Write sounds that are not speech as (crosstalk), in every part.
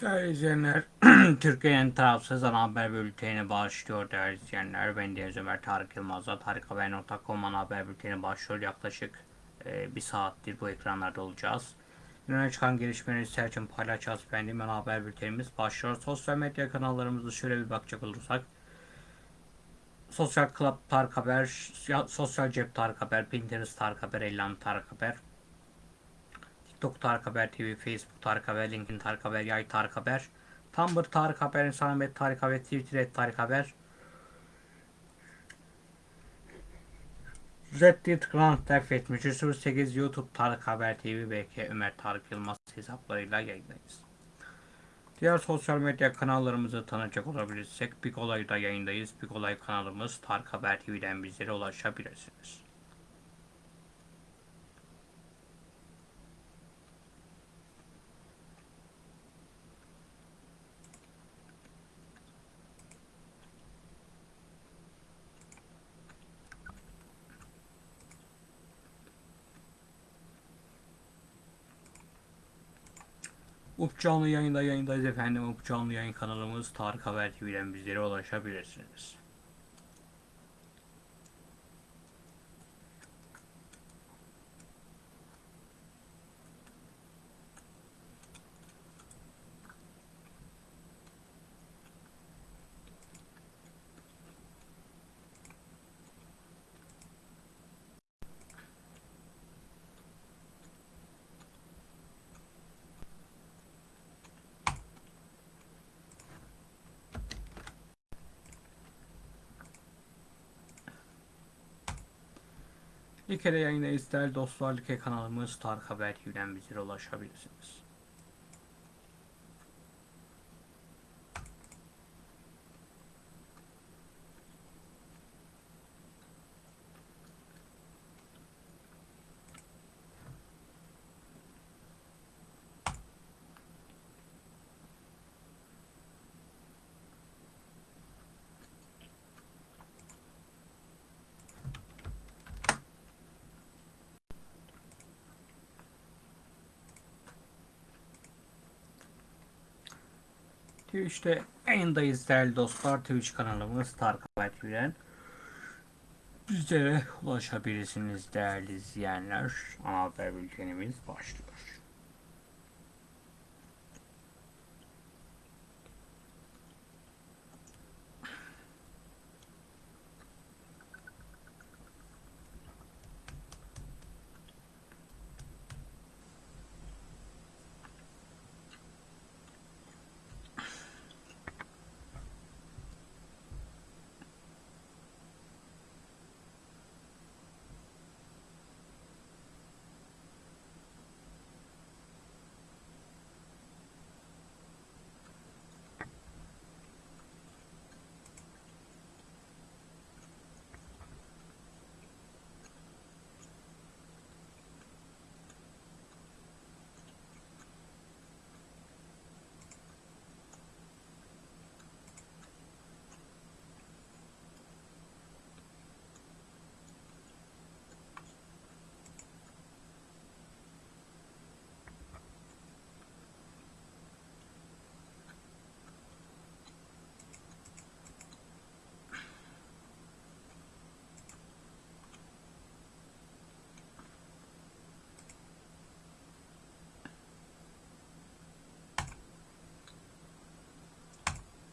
Değerli izleyenler, (clears throat) Türkiye'nin tarafsız ana haber bülteni başlıyor değerli izleyenler. Ben Deniz Ömer Tarık Yılmaz'la tarikhaber.com ana haber bülteni başlıyor. Yaklaşık e, bir saattir bu ekranlarda olacağız. Öne çıkan gelişmeleri sizler için paylaşacağız. Benim ana haber bültenimiz başlıyor. Sosyal medya kanallarımızı şöyle bir bakacak olursak. Sosyal Club Tarık Haber, Sosyal Cep Tarık Haber, Pinterest Tarık Haber, Ellan Tarık Haber, TikTok Tarık Haber TV, Facebook Tarık Haber, LinkedIn Tarık Haber, Yay Tarık Haber, Tumblr Tarık Haber, Instagram Tarık Haber, Twitter Tarık Haber, Reddit Grand Theft 7308 YouTube Tarık Haber TV, BK Ömer Tarık Yılmaz hesaplarıyla yayındayız. Diğer sosyal medya kanallarımızı tanıyacak olabilirsek Big Olay'da yayındayız. Big Olay kanalımız Tarık Haber TV'den bizlere ulaşabilirsiniz. Up canlı yayında yayındayız efendim. Up canlı yayın kanalımız Tarık Haber TV'den bizlere ulaşabilirsiniz. Like'de yayındayız değerli dostlar. Like kanalımız Tarık Haber TV'den bizlere ulaşabilirsiniz. Twitch'te yayındayız değerli dostlar. Twitch kanalımız Tarık Haber TV'den bizlere ulaşabilirsiniz değerli izleyenler. Ana haber bültenimiz başlıyor.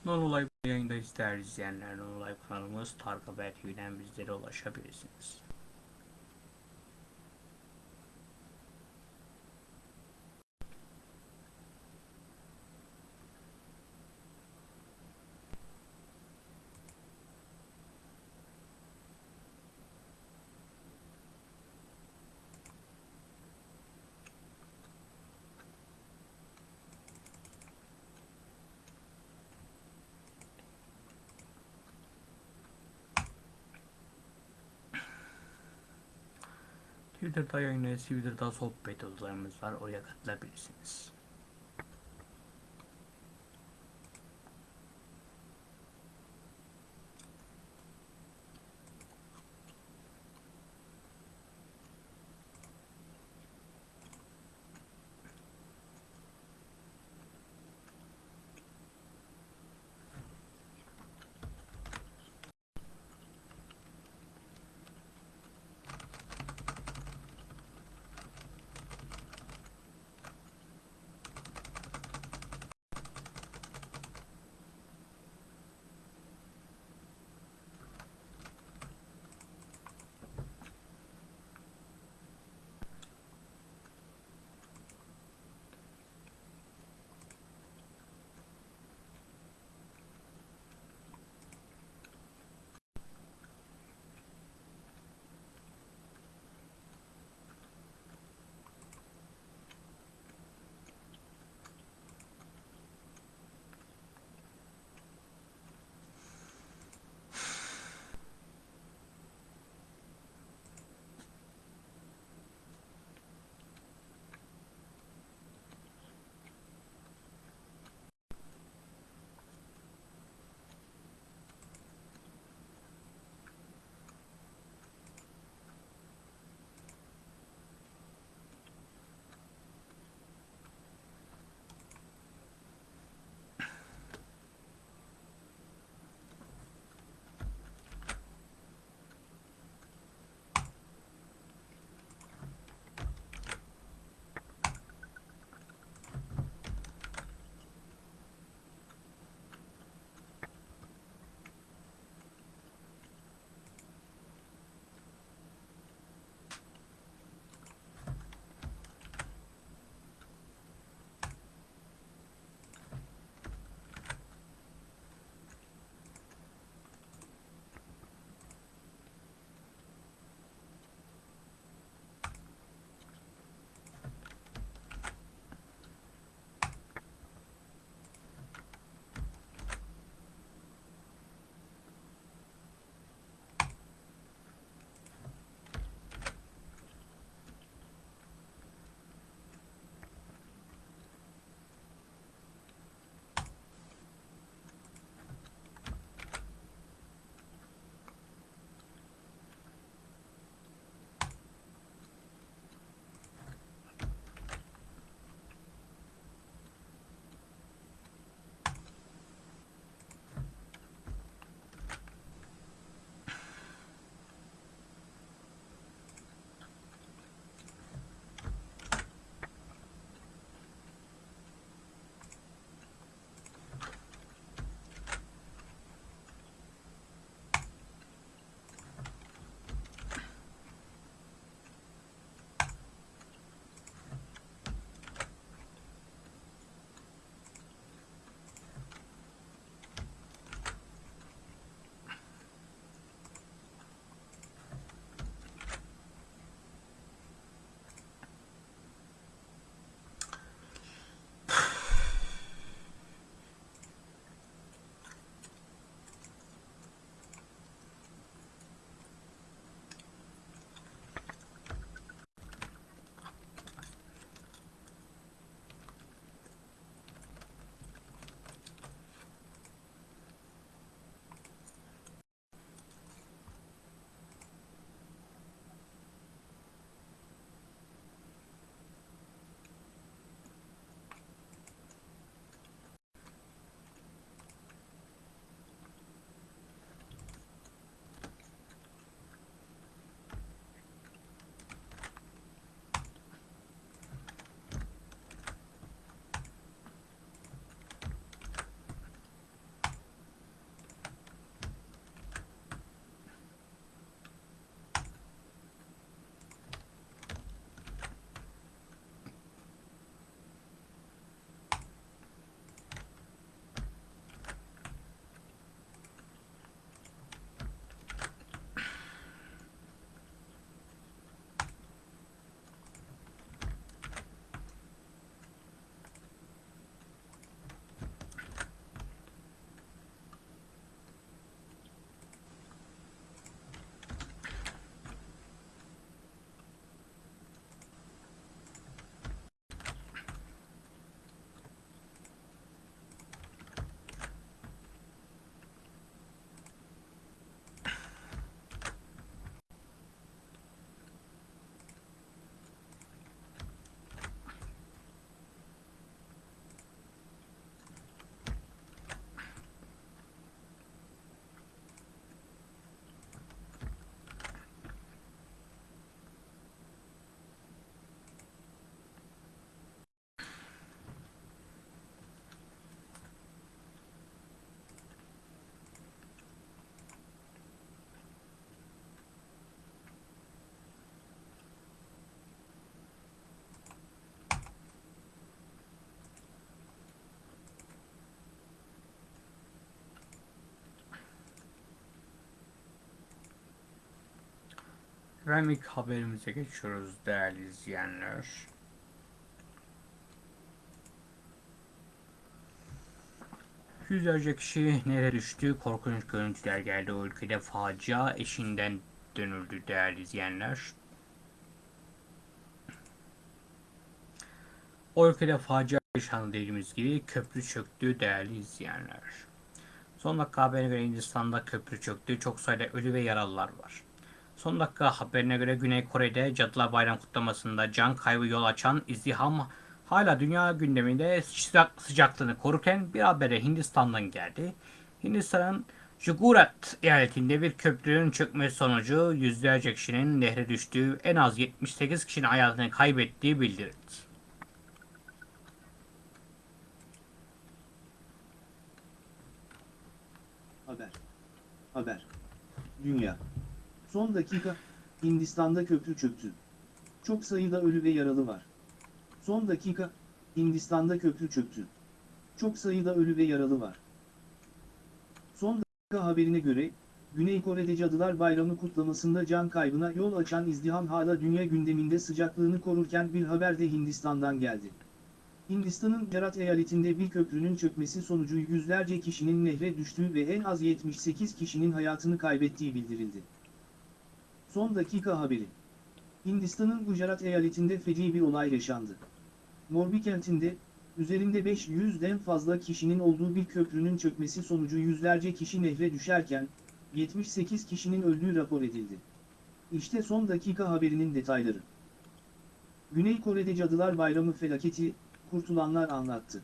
Nonolay yayındayız değerli izleyenler. Nonolay kanalımız Tarık Haber TV'den bizlere ulaşabilirsiniz. Twitter'da yayınlayız. Twitter'da sohbet odalarımız var. Oraya katılabilirsiniz. Efendim ilk haberimize geçiyoruz değerli izleyenler. Yüzlerce kişi nereye düştü? Korkunç görüntüler geldi o ülkede. Facia eşinden dönüldü değerli izleyenler. O ülkede facia yaşandı dediğimiz gibi köprü çöktü değerli izleyenler. Son dakika haberine göre Hindistan'da köprü çöktü. Çok sayıda ölü ve yaralılar var. Son dakika haberine göre Güney Kore'de Cadılar Bayram kutlamasında can kaybı yol açan izdiham hala dünya gündeminde sıcak, sıcaklığını korurken bir habere Hindistan'dan geldi. Hindistan'ın Gujarat eyaletinde bir köprünün çökmesi sonucu yüzlerce kişinin nehre düştüğü, en az 78 kişinin hayatını kaybettiği bildirildi. Haber. Haber. Dünya. Son dakika, Hindistan'da köprü çöktü. Çok sayıda ölü ve yaralı var. Son dakika, Hindistan'da köprü çöktü. Çok sayıda ölü ve yaralı var. Son dakika haberine göre, Güney Kore'de Cadılar Bayramı kutlamasında can kaybına yol açan izdiham hala dünya gündeminde sıcaklığını korurken bir haber de Hindistan'dan geldi. Hindistan'ın Gujarat eyaletinde bir köprünün çökmesi sonucu yüzlerce kişinin nehre düştüğü ve en az 78 kişinin hayatını kaybettiği bildirildi. Son dakika haberi. Hindistan'ın Gujarat eyaletinde feci bir olay yaşandı. Morbi kentinde, üzerinde 500'den fazla kişinin olduğu bir köprünün çökmesi sonucu yüzlerce kişi nehre düşerken, 78 kişinin öldüğü rapor edildi. İşte son dakika haberinin detayları. Güney Kore'de Cadılar Bayramı felaketi, kurtulanlar anlattı.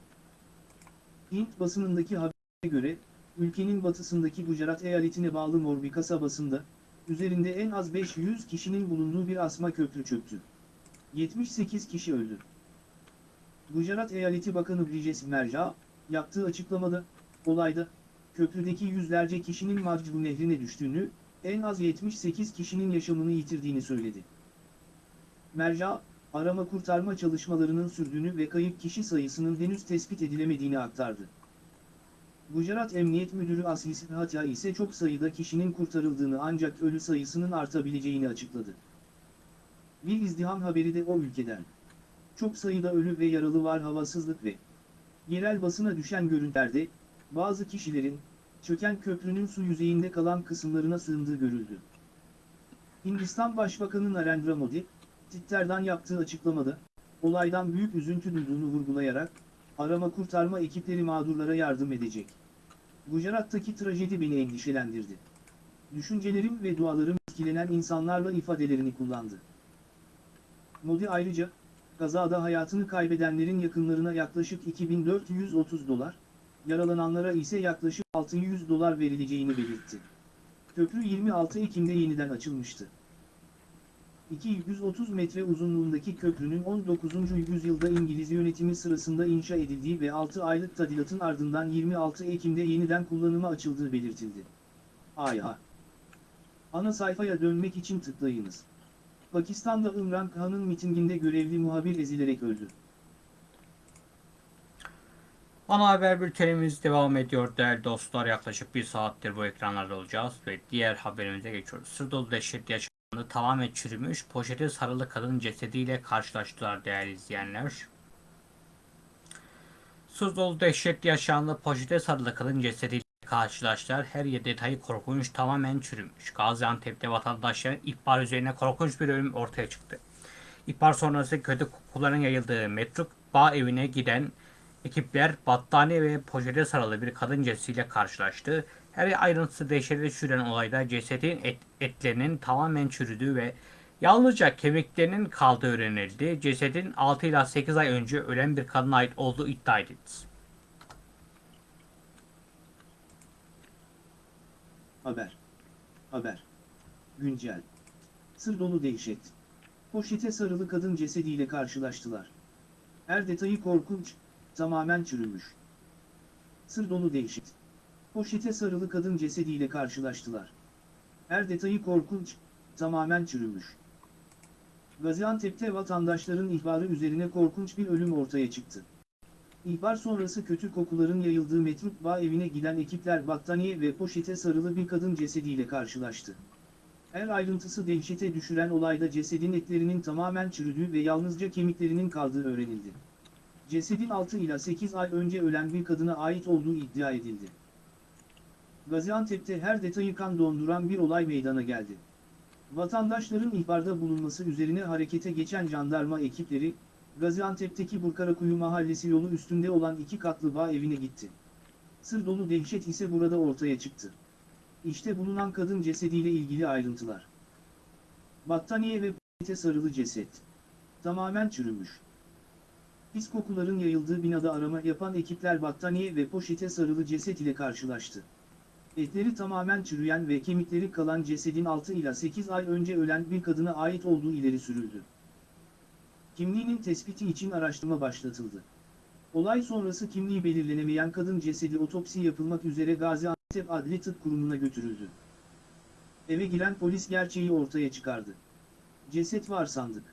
Hint basınındaki habere göre, ülkenin batısındaki Gujarat eyaletine bağlı Morbi kasabasında, üzerinde en az 500 kişinin bulunduğu bir asma köprü çöktü. 78 kişi öldü. Gujarat Eyaleti Bakanı Brijesh Merja, yaptığı açıklamada, olayda, köprüdeki yüzlerce kişinin Macbu nehrine düştüğünü, en az 78 kişinin yaşamını yitirdiğini söyledi. Merja, arama kurtarma çalışmalarının sürdüğünü ve kayıp kişi sayısının henüz tespit edilemediğini aktardı. Gujarat Emniyet Müdürü Asis Hatya ise çok sayıda kişinin kurtarıldığını ancak ölü sayısının artabileceğini açıkladı. Bir izdiham haberi de o ülkeden. Çok sayıda ölü ve yaralı var havasızlık ve yerel basına düşen görüntülerde, bazı kişilerin, çöken köprünün su yüzeyinde kalan kısımlarına sığındığı görüldü. Hindistan Başbakanı Narendra Modi, Twitter'dan yaptığı açıklamada, olaydan büyük üzüntü duyduğunu vurgulayarak, arama kurtarma ekipleri mağdurlara yardım edecek. Gujarat'taki trajedi beni endişelendirdi. Düşüncelerim ve dualarım etkilenen insanlarla ifadelerini kullandı. Modi ayrıca, kazada hayatını kaybedenlerin yakınlarına yaklaşık 2430 dolar, yaralananlara ise yaklaşık 600 dolar verileceğini belirtti. Köprü 26 Ekim'de yeniden açılmıştı. 230 metre uzunluğundaki köprünün 19. yüzyılda İngiliz yönetimi sırasında inşa edildiği ve 6 aylık tadilatın ardından 26 Ekim'de yeniden kullanıma açıldığı belirtildi. AYA Ana sayfaya dönmek için tıklayınız. Pakistan'da İmran Khan'ın mitinginde görevli muhabir ezilerek öldü. Ana haber bültenimiz devam ediyor değerli dostlar. Yaklaşık bir saattir bu ekranlarda olacağız ve diğer haberimize geçiyoruz. Sır dolu dehşetli tamamen çürümüş, poşete sarılı kadın cesediyle karşılaştılar değerli izleyenler. Sır dolu dehşetli yaşamında poşete sarılı kadın cesediyle karşılaştılar. Her yer detayı korkunç, tamamen çürümüş. Gaziantep'te vatandaşların ihbar üzerine korkunç bir ölüm ortaya çıktı. İhbar sonrası kötü kokuların yayıldığı Metruk Bağ evine giden ekipler battaniye ve poşete sarılı bir kadın cesediyle karşılaştı. Her ayrıntısı dehşete düşüren olayda cesedin et, etlerinin tamamen çürüdüğü ve yalnızca kemiklerinin kaldığı öğrenildi. Cesedin 6 ila 8 ay önce ölen bir kadına ait olduğu iddia edildi. Haber. Haber. Güncel. Sır dolu dehşet. Poşete sarılı kadın cesediyle karşılaştılar. Her detayı korkunç, tamamen çürümüş. Sır dolu dehşet. Poşete sarılı kadın cesediyle karşılaştılar. Her detayı korkunç, tamamen çürümüş. Gaziantep'te vatandaşların ihbarı üzerine korkunç bir ölüm ortaya çıktı. İhbar sonrası kötü kokuların yayıldığı Metruk Bağ evine giden ekipler battaniye ve poşete sarılı bir kadın cesediyle karşılaştı. Her ayrıntısı dehşete düşüren olayda cesedin etlerinin tamamen çürüdüğü ve yalnızca kemiklerinin kaldığı öğrenildi. Cesedin 6 ila 8 ay önce ölen bir kadına ait olduğu iddia edildi. Gaziantep'te her detayı kan donduran bir olay meydana geldi. Vatandaşların ihbarda bulunması üzerine harekete geçen jandarma ekipleri, Gaziantep'teki Burkarakuyu mahallesi yolu üstünde olan iki katlı bağ evine gitti. Sır dolu dehşet ise burada ortaya çıktı. İşte bulunan kadın cesediyle ilgili ayrıntılar. Battaniye ve p***te sarılı ceset. Tamamen çürümüş. Pis kokuların yayıldığı binada arama yapan ekipler battaniye ve poşete sarılı ceset ile karşılaştı. Etleri tamamen çürüyen ve kemikleri kalan cesedin 6 ila 8 ay önce ölen bir kadına ait olduğu ileri sürüldü. Kimliğinin tespiti için araştırma başlatıldı. Olay sonrası kimliği belirlenemeyen kadın cesedi otopsi yapılmak üzere Gaziantep Adli Tıp Kurumu'na götürüldü. Eve giren polis gerçeği ortaya çıkardı. Ceset var sandık.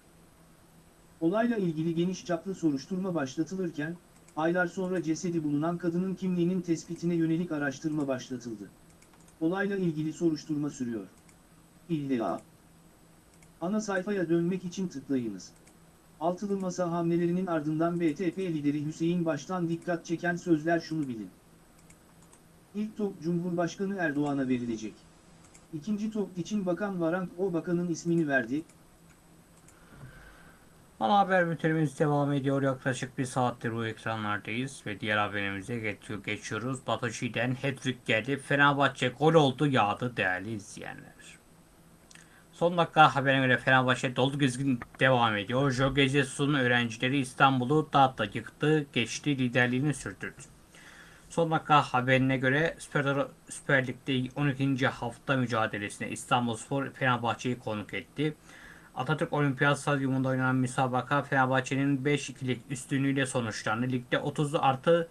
Olayla ilgili geniş çaplı soruşturma başlatılırken, aylar sonra cesedi bulunan kadının kimliğinin tespitine yönelik araştırma başlatıldı. Olayla ilgili soruşturma sürüyor. İlla. Ana sayfaya dönmek için tıklayınız. Altılı Masa hamlelerinin ardından BTP lideri Hüseyin Baş'tan dikkat çeken sözler şunu bilin. İlk top Cumhurbaşkanı Erdoğan'a verilecek. İkinci top için Bakan Varank o bakanın ismini verdi. Ana haber bültenimiz devam ediyor. Yaklaşık bir saattir bu ekranlardayız ve diğer haberimize geçiyor, geçiyoruz. Batoşi'den hat-trick geldi. Fenerbahçe gol oldu yağdı değerli izleyenler. Son dakika haberine göre Fenerbahçe dolu dizgin devam ediyor. Jorge Jesus'un öğrencileri İstanbul'u dağıttı, yıktı, geçti, liderliğini sürdürdü. Son dakika haberine göre Süper, Süper Lig'de 12. hafta mücadelesine İstanbulspor Fenerbahçe'yi konuk etti. Atatürk Olimpiyat Stadyumunda oynanan müsabaka Fenerbahçe'nin 5-2'lik üstünlüğüyle sonuçlandı. Ligde 30 artı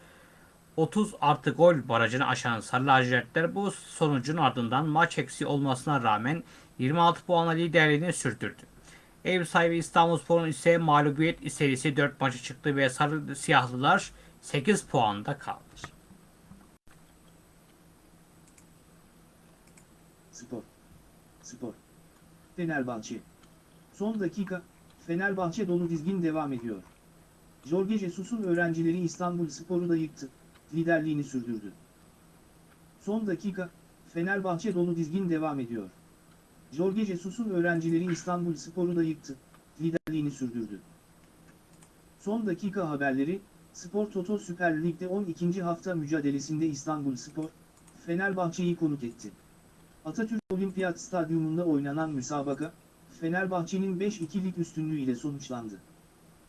30 artı gol barajını aşan Sarı Lacivertler bu sonucun ardından maç eksi olmasına rağmen 26 puanla liderliğini sürdürdü. Ev sahibi İstanbulspor'un ise mağlubiyet serisi 4 maçı çıktı ve Sarı Siyahlılar 8 puanda kaldı. Spor. Spor. Fenerbahçe. Son dakika, Fenerbahçe dolu dizgin devam ediyor. Jorge Jesus'un öğrencileri İstanbul Spor'u da yıktı, liderliğini sürdürdü. Son dakika, Fenerbahçe dolu dizgin devam ediyor. Jorge Jesus'un öğrencileri İstanbul Spor'u da yıktı, liderliğini sürdürdü. Son dakika haberleri, Spor Toto Süper Lig'de 12. hafta mücadelesinde İstanbul Spor, Fenerbahçe'yi konuk etti. Atatürk Olimpiyat Stadyumunda oynanan müsabaka, Fenerbahçe'nin 5-2'lik üstünlüğü ile sonuçlandı.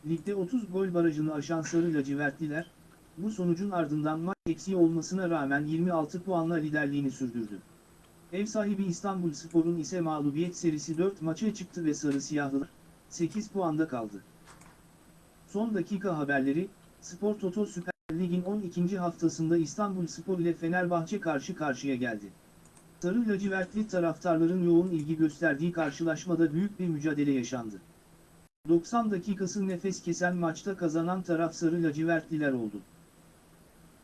Ligde 30 gol barajını aşan Sarı Lacivertliler, bu sonucun ardından maç eksiği olmasına rağmen 26 puanla liderliğini sürdürdü. Ev sahibi İstanbul Spor'un ise mağlubiyet serisi 4 maça çıktı ve Sarı Siyahlılar, 8 puanda kaldı. Son dakika haberleri, Spor Toto Süper Lig'in 12. haftasında İstanbul Spor ile Fenerbahçe karşı karşıya geldi. Sarı lacivertli taraftarların yoğun ilgi gösterdiği karşılaşmada büyük bir mücadele yaşandı. 90 dakikası nefes kesen maçta kazanan taraf Sarı lacivertliler oldu.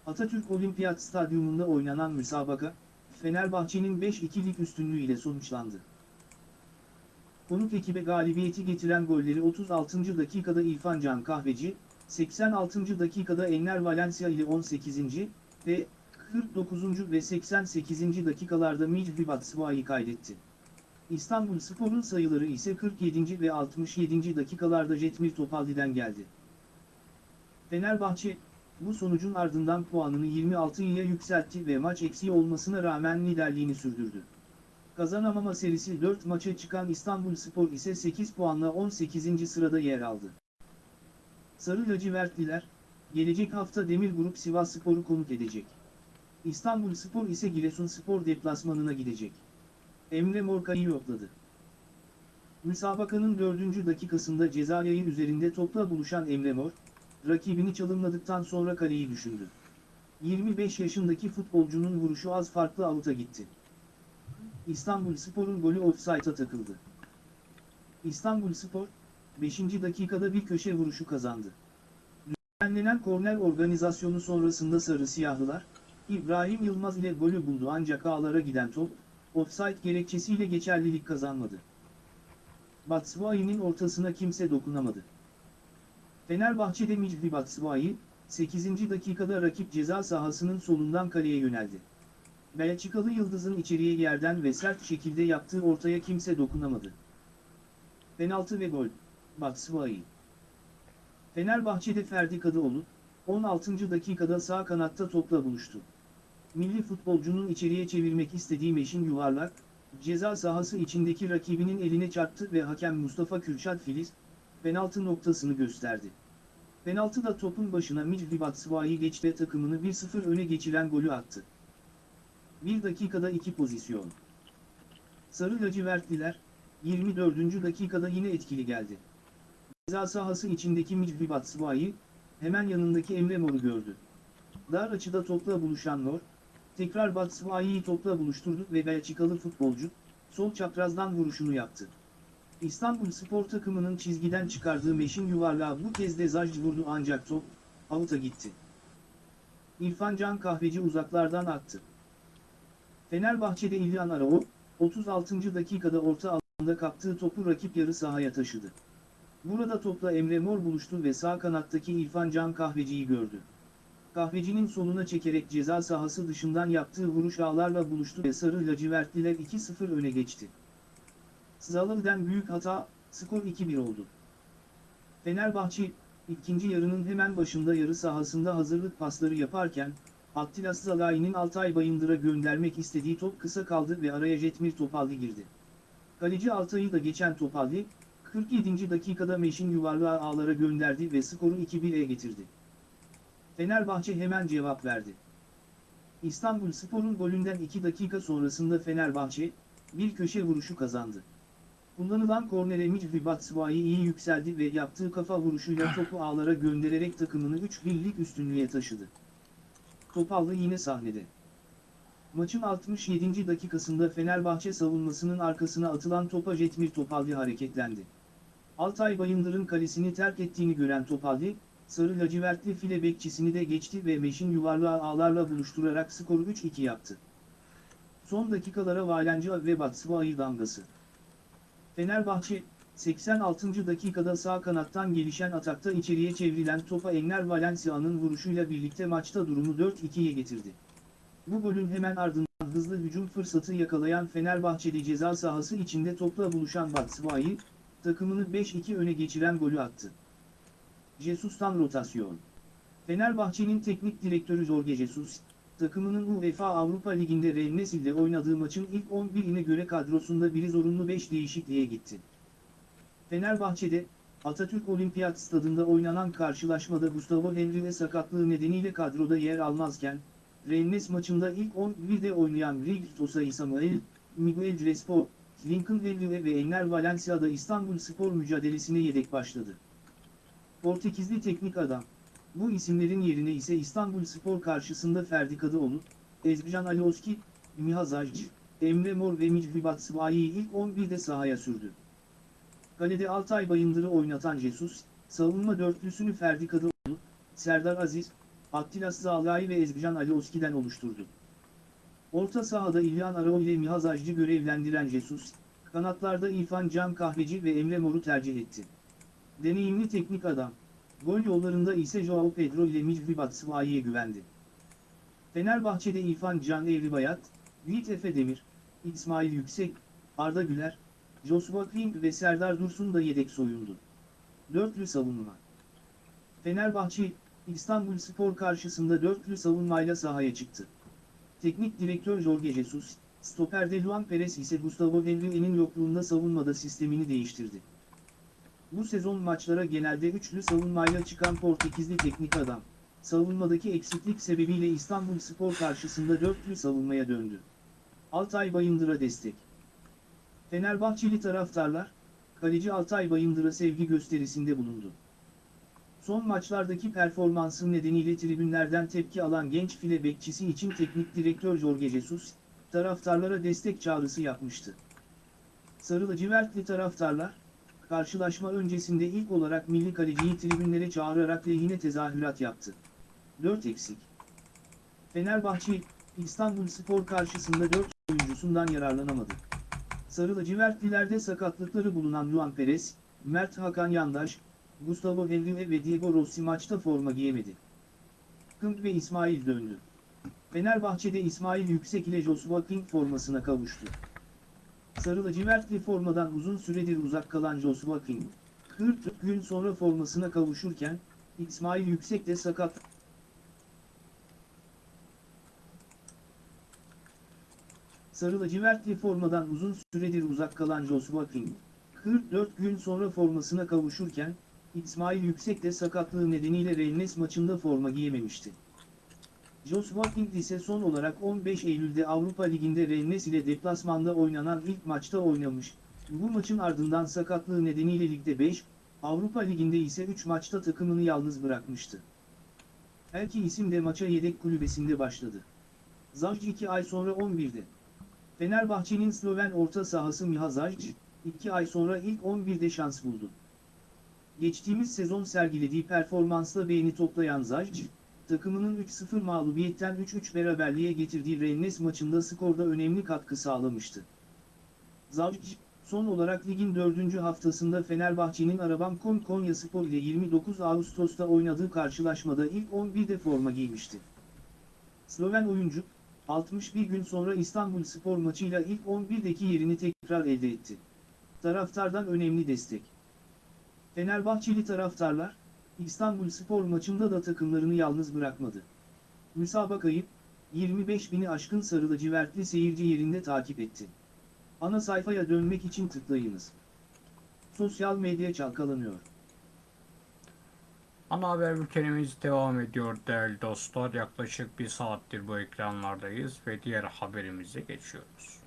Atatürk Olimpiyat Stadyumunda oynanan müsabaka, Fenerbahçe'nin 5-2'lik üstünlüğü ile sonuçlandı. Konuk ekibe galibiyeti getiren golleri 36. dakikada İrfan Can Kahveci, 86. dakikada Enner Valencia ile 18. ve 49. ve 88. dakikalarda Micdi Batshuayi kaydetti. İstanbul Spor'un sayıları ise 47. ve 67. dakikalarda Jetmir Topaldi'den geldi. Fenerbahçe, bu sonucun ardından puanını 26'ya yükseltti ve maç eksiği olmasına rağmen liderliğini sürdürdü. Kazanamama serisi 4 maça çıkan İstanbul Spor ise 8 puanla 18. sırada yer aldı. Sarı lacivertliler, gelecek hafta Demir Grup Sivas Spor'u konuk edecek. İstanbul Spor ise Giresun Spor deplasmanına gidecek. Emre Morka'yı yokladı. Müsabakanın 4. dakikasında ceza yayı üzerinde topla buluşan Emre Mor, rakibini çalımladıktan sonra kaleyi düşündü. 25 yaşındaki futbolcunun vuruşu az farklı avuta gitti. İstanbul Spor'un golü offside'a takıldı. İstanbul Spor, 5. dakikada bir köşe vuruşu kazandı. Düzenlenen korner organizasyonu sonrasında Sarı Siyahlılar, İbrahim Yılmaz ile golü buldu ancak ağlara giden top, offside gerekçesiyle geçerlilik kazanmadı. Batshuayi'nin ortasına kimse dokunamadı. Fenerbahçe'de Micdi Batshuayi, 8. dakikada rakip ceza sahasının solundan kaleye yöneldi. Belçikalı Yıldız'ın içeriye yerden ve sert şekilde yaptığı ortaya kimse dokunamadı. Penaltı ve gol. Batshuayi. Fenerbahçe'de Ferdi Kadıoğlu, 16. dakikada sağ kanatta topla buluştu. Milli futbolcunun içeriye çevirmek istediği meşin yuvarlak, ceza sahası içindeki rakibinin eline çarptı ve hakem Mustafa Kürşat Filiz, penaltı noktasını gösterdi. Penaltıda topun başına Micdi Batshuayi geçti takımını 1-0 öne geçiren golü attı. 1 dakikada 2 pozisyon. Sarı lacivertliler, 24. dakikada yine etkili geldi. Ceza sahası içindeki Micdi Batshuayi, hemen yanındaki Emre Mor'u gördü. Dar açıda topla buluşan Nor, tekrar Batshuayi'yi topla buluşturdu ve Belçikalı futbolcu, sol çaprazdan vuruşunu yaptı. İstanbul spor takımının çizgiden çıkardığı meşin yuvarlağı bu kez de Zajc vurdu ancak top, avuta gitti. İrfan Can Kahveci uzaklardan attı. Fenerbahçe'de İlhan Arao, 36. dakikada orta alanda kaptığı topu rakip yarı sahaya taşıdı. Burada topla Emre Mor buluştu ve sağ kanattaki İrfan Can Kahveci'yi gördü. Kahvecinin soluna çekerek ceza sahası dışından yaptığı vuruş ağlarla buluştu ve sarı lacivertliler 2-0 öne geçti. Zalıl'den büyük hata, skor 2-1 oldu. Fenerbahçe, ikinci yarının hemen başında yarı sahasında hazırlık pasları yaparken, Attila Zalai'nin Altay Bayındır'a göndermek istediği top kısa kaldı ve araya Jetmir Topalli girdi. Kaleci Altay'ı da geçen Topalli, 47. dakikada Meşin yuvarlağı ağlara gönderdi ve skoru 2-1'e getirdi. Fenerbahçe hemen cevap verdi. İstanbul Spor'un golünden 2 dakika sonrasında Fenerbahçe, bir köşe vuruşu kazandı. Kullanılan kornere Micvi Batshuayi iyi yükseldi ve yaptığı kafa vuruşuyla topu ağlara göndererek takımını 3-1'lik üstünlüğe taşıdı. Topallı yine sahnede. Maçın 67. dakikasında Fenerbahçe savunmasının arkasına atılan topa Jetmir Topalli hareketlendi. Altay Bayındır'ın kalesini terk ettiğini gören Topalli, sarı lacivertli file bekçisini de geçti ve Meşin yuvarlağı ağlarla buluşturarak skoru 3-2 yaptı. Son dakikalara Valenca ve Batshuayi damgası. Fenerbahçe, 86. dakikada sağ kanattan gelişen atakta içeriye çevrilen topa Enner Valencia'nın vuruşuyla birlikte maçta durumu 4-2'ye getirdi. Bu golün hemen ardından hızlı hücum fırsatı yakalayan Fenerbahçeli ceza sahası içinde topla buluşan Batshuayi, takımını 5-2 öne geçiren golü attı. Jesus'tan rotasyon. Fenerbahçe'nin teknik direktörü Jorge Jesus, takımının UEFA Avrupa Ligi'nde Rennes ile oynadığı maçın ilk 11'ine göre kadrosunda biri zorunlu 5 değişikliğe gitti. Fenerbahçe'de, Atatürk Olimpiyat Stadında oynanan karşılaşmada Gustavo Henrique sakatlığı nedeniyle kadroda yer almazken, Rennes maçında ilk 11'de oynayan Rigl Tosay Samuel, Miguel Crespo, Lincoln Henrique ve Enner Valencia'da İstanbul Spor mücadelesine yedek başladı. Portekizli teknik adam, bu isimlerin yerine ise İstanbul Spor karşısında Ferdi Kadıoğlu, Ezgican Alioski, Miha Zajc, Emre Mor ve Micvi Batshuayi'yi ilk 11'de sahaya sürdü. Kalede Altay Bayındır'ı oynatan Jesus, savunma dörtlüsünü Ferdi Kadıoğlu, Serdar Aziz, Attila Zalai ve Ezgican Alioski'den oluşturdu. Orta sahada İlhan Arao ile Miha Zajc'ı görevlendiren Jesus, kanatlarda İrfan Can Kahveci ve Emre Mor'u tercih etti. Deneyimli teknik adam, gol yollarında ise Joao Pedro ile Micvi Batshuayi'ye güvendi. Fenerbahçe'de İrfan Can Evribayat, Yiğit Efe Demir, İsmail Yüksek, Arda Güler, Joshua King ve Serdar Dursun da yedek soyundu. Dörtlü savunma. Fenerbahçe, İstanbul Spor karşısında dörtlü savunmayla sahaya çıktı. Teknik direktör Jorge Jesus, stoperde Luan Perez ise Gustavo Henrique'nin yokluğunda savunmada sistemini değiştirdi. Bu sezon maçlara genelde üçlü savunmayla çıkan Portekizli teknik adam, savunmadaki eksiklik sebebiyle İstanbul Spor karşısında dörtlü savunmaya döndü. Altay Bayındır'a destek. Fenerbahçeli taraftarlar, kaleci Altay Bayındır'a sevgi gösterisinde bulundu. Son maçlardaki performansı nedeniyle tribünlerden tepki alan genç file bekçisi için teknik direktör Jorge Jesus, taraftarlara destek çağrısı yapmıştı. Sarı lacivertli taraftarlar, karşılaşma öncesinde ilk olarak milli kaleciyi tribünlere çağırarak lehine tezahürat yaptı. 4 eksik. Fenerbahçe, İstanbul Spor karşısında 4 oyuncusundan yararlanamadı. Sarı lacivertlilerde sakatlıkları bulunan Luan Perez, Mert Hakan Yandaş, Gustavo Henrique ve Diego Rossi maçta forma giyemedi. Kımp ve İsmail döndü. Fenerbahçe'de İsmail Yüksek ile Joshua King formasına kavuştu. Sarı lacivertli formadan uzun süredir uzak kalan Joshua King, 40 gün sonra formasına kavuşurken, İsmail Yüksek de sakat Sarı lacivertli formadan uzun süredir uzak kalan Joshua King, 44 gün sonra formasına kavuşurken, İsmail Yüksek de sakatlığı nedeniyle Rennes maçında forma giyememişti. Joshua King ise son olarak 15 Eylül'de Avrupa Ligi'nde Rennes ile deplasmanda oynanan ilk maçta oynamış, bu maçın ardından sakatlığı nedeniyle ligde 5, Avrupa Ligi'nde ise 3 maçta takımını yalnız bırakmıştı. Her iki isim de maça yedek kulübesinde başladı. Zajc 2 ay sonra 11'de. Fenerbahçe'nin Sloven orta sahası Miha Zajc, 2 ay sonra ilk 11'de şans buldu. Geçtiğimiz sezon sergilediği performansla beğeni toplayan Zajc, takımının 3-0 mağlubiyetten 3-3 beraberliğe getirdiği Rennes maçında skorda önemli katkı sağlamıştı. Zajc, son olarak ligin 4. haftasında Fenerbahçe'nin Arabam.com Konyaspor ile 29 Ağustos'ta oynadığı karşılaşmada ilk 11'de forma giymişti. Sloven oyuncu, 61 gün sonra İstanbul Spor maçıyla ilk 11'deki yerini tekrar elde etti. Taraftardan önemli destek. Fenerbahçeli taraftarlar, İstanbul Spor maçında da takımlarını yalnız bırakmadı. Müsabakayı, 25 bini aşkın sarı lacivertli seyirci yerinde takip etti. Ana sayfaya dönmek için tıklayınız. Sosyal medya çalkalanıyor. Ana haber bültenimiz devam ediyor değerli dostlar. Yaklaşık bir saattir bu ekranlardayız ve diğer haberimize geçiyoruz.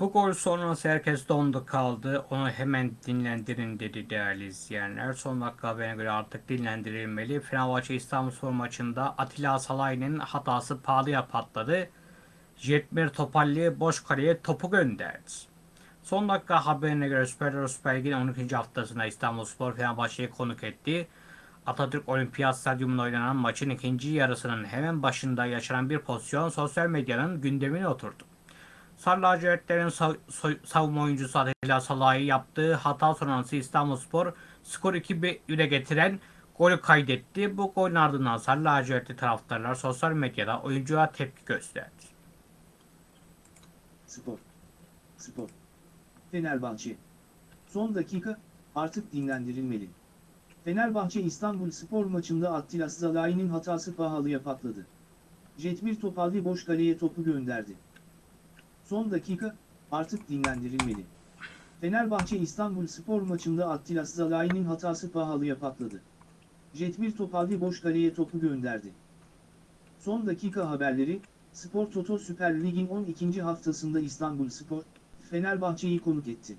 Bu gol sonrası herkes dondu kaldı. Onu hemen dinlendirin dedi değerli izleyenler. Son dakika haberine göre artık dinlendirilmeli. Fenerbahçe İstanbulspor maçında Atilla Salay'ın hatası pahalıya patladı. Jetmir Topalli boş kaleye topu gönderdi. Son dakika haberine göre Süper Süper Lig'in 12. haftasında İstanbulspor Fenerbahçe'yi konuk etti. Atatürk Olimpiyat Stadyumunda oynanan maçın ikinci yarısının hemen başında yaşanan bir pozisyon sosyal medyanın gündemine oturdu. Sarı lacivertlerin sav- savunma oyuncusu Atilla Salah'ı yaptığı hata sonrası İstanbulspor skor 2-1'e getiren golü kaydetti. Bu golün ardından Sarı lacivertli taraftarlar sosyal medyada oyuncuya tepki gösterdi. Spor. Spor. Fenerbahçe. Son dakika, artık dinlendirilmeli. Fenerbahçe İstanbul Spor maçında Attila Zalai'nin hatası pahalıya patladı. Jetmir Topalli boş kaleye topu gönderdi. Son dakika, artık dinlendirilmeli. Fenerbahçe İstanbul Spor maçında Attila Zalai'nin hatası pahalıya patladı. Jetmir Topalli boş kaleye topu gönderdi. Son dakika haberleri, Spor Toto Süper Lig'in 12. haftasında İstanbul Spor, Fenerbahçe'yi konuk etti.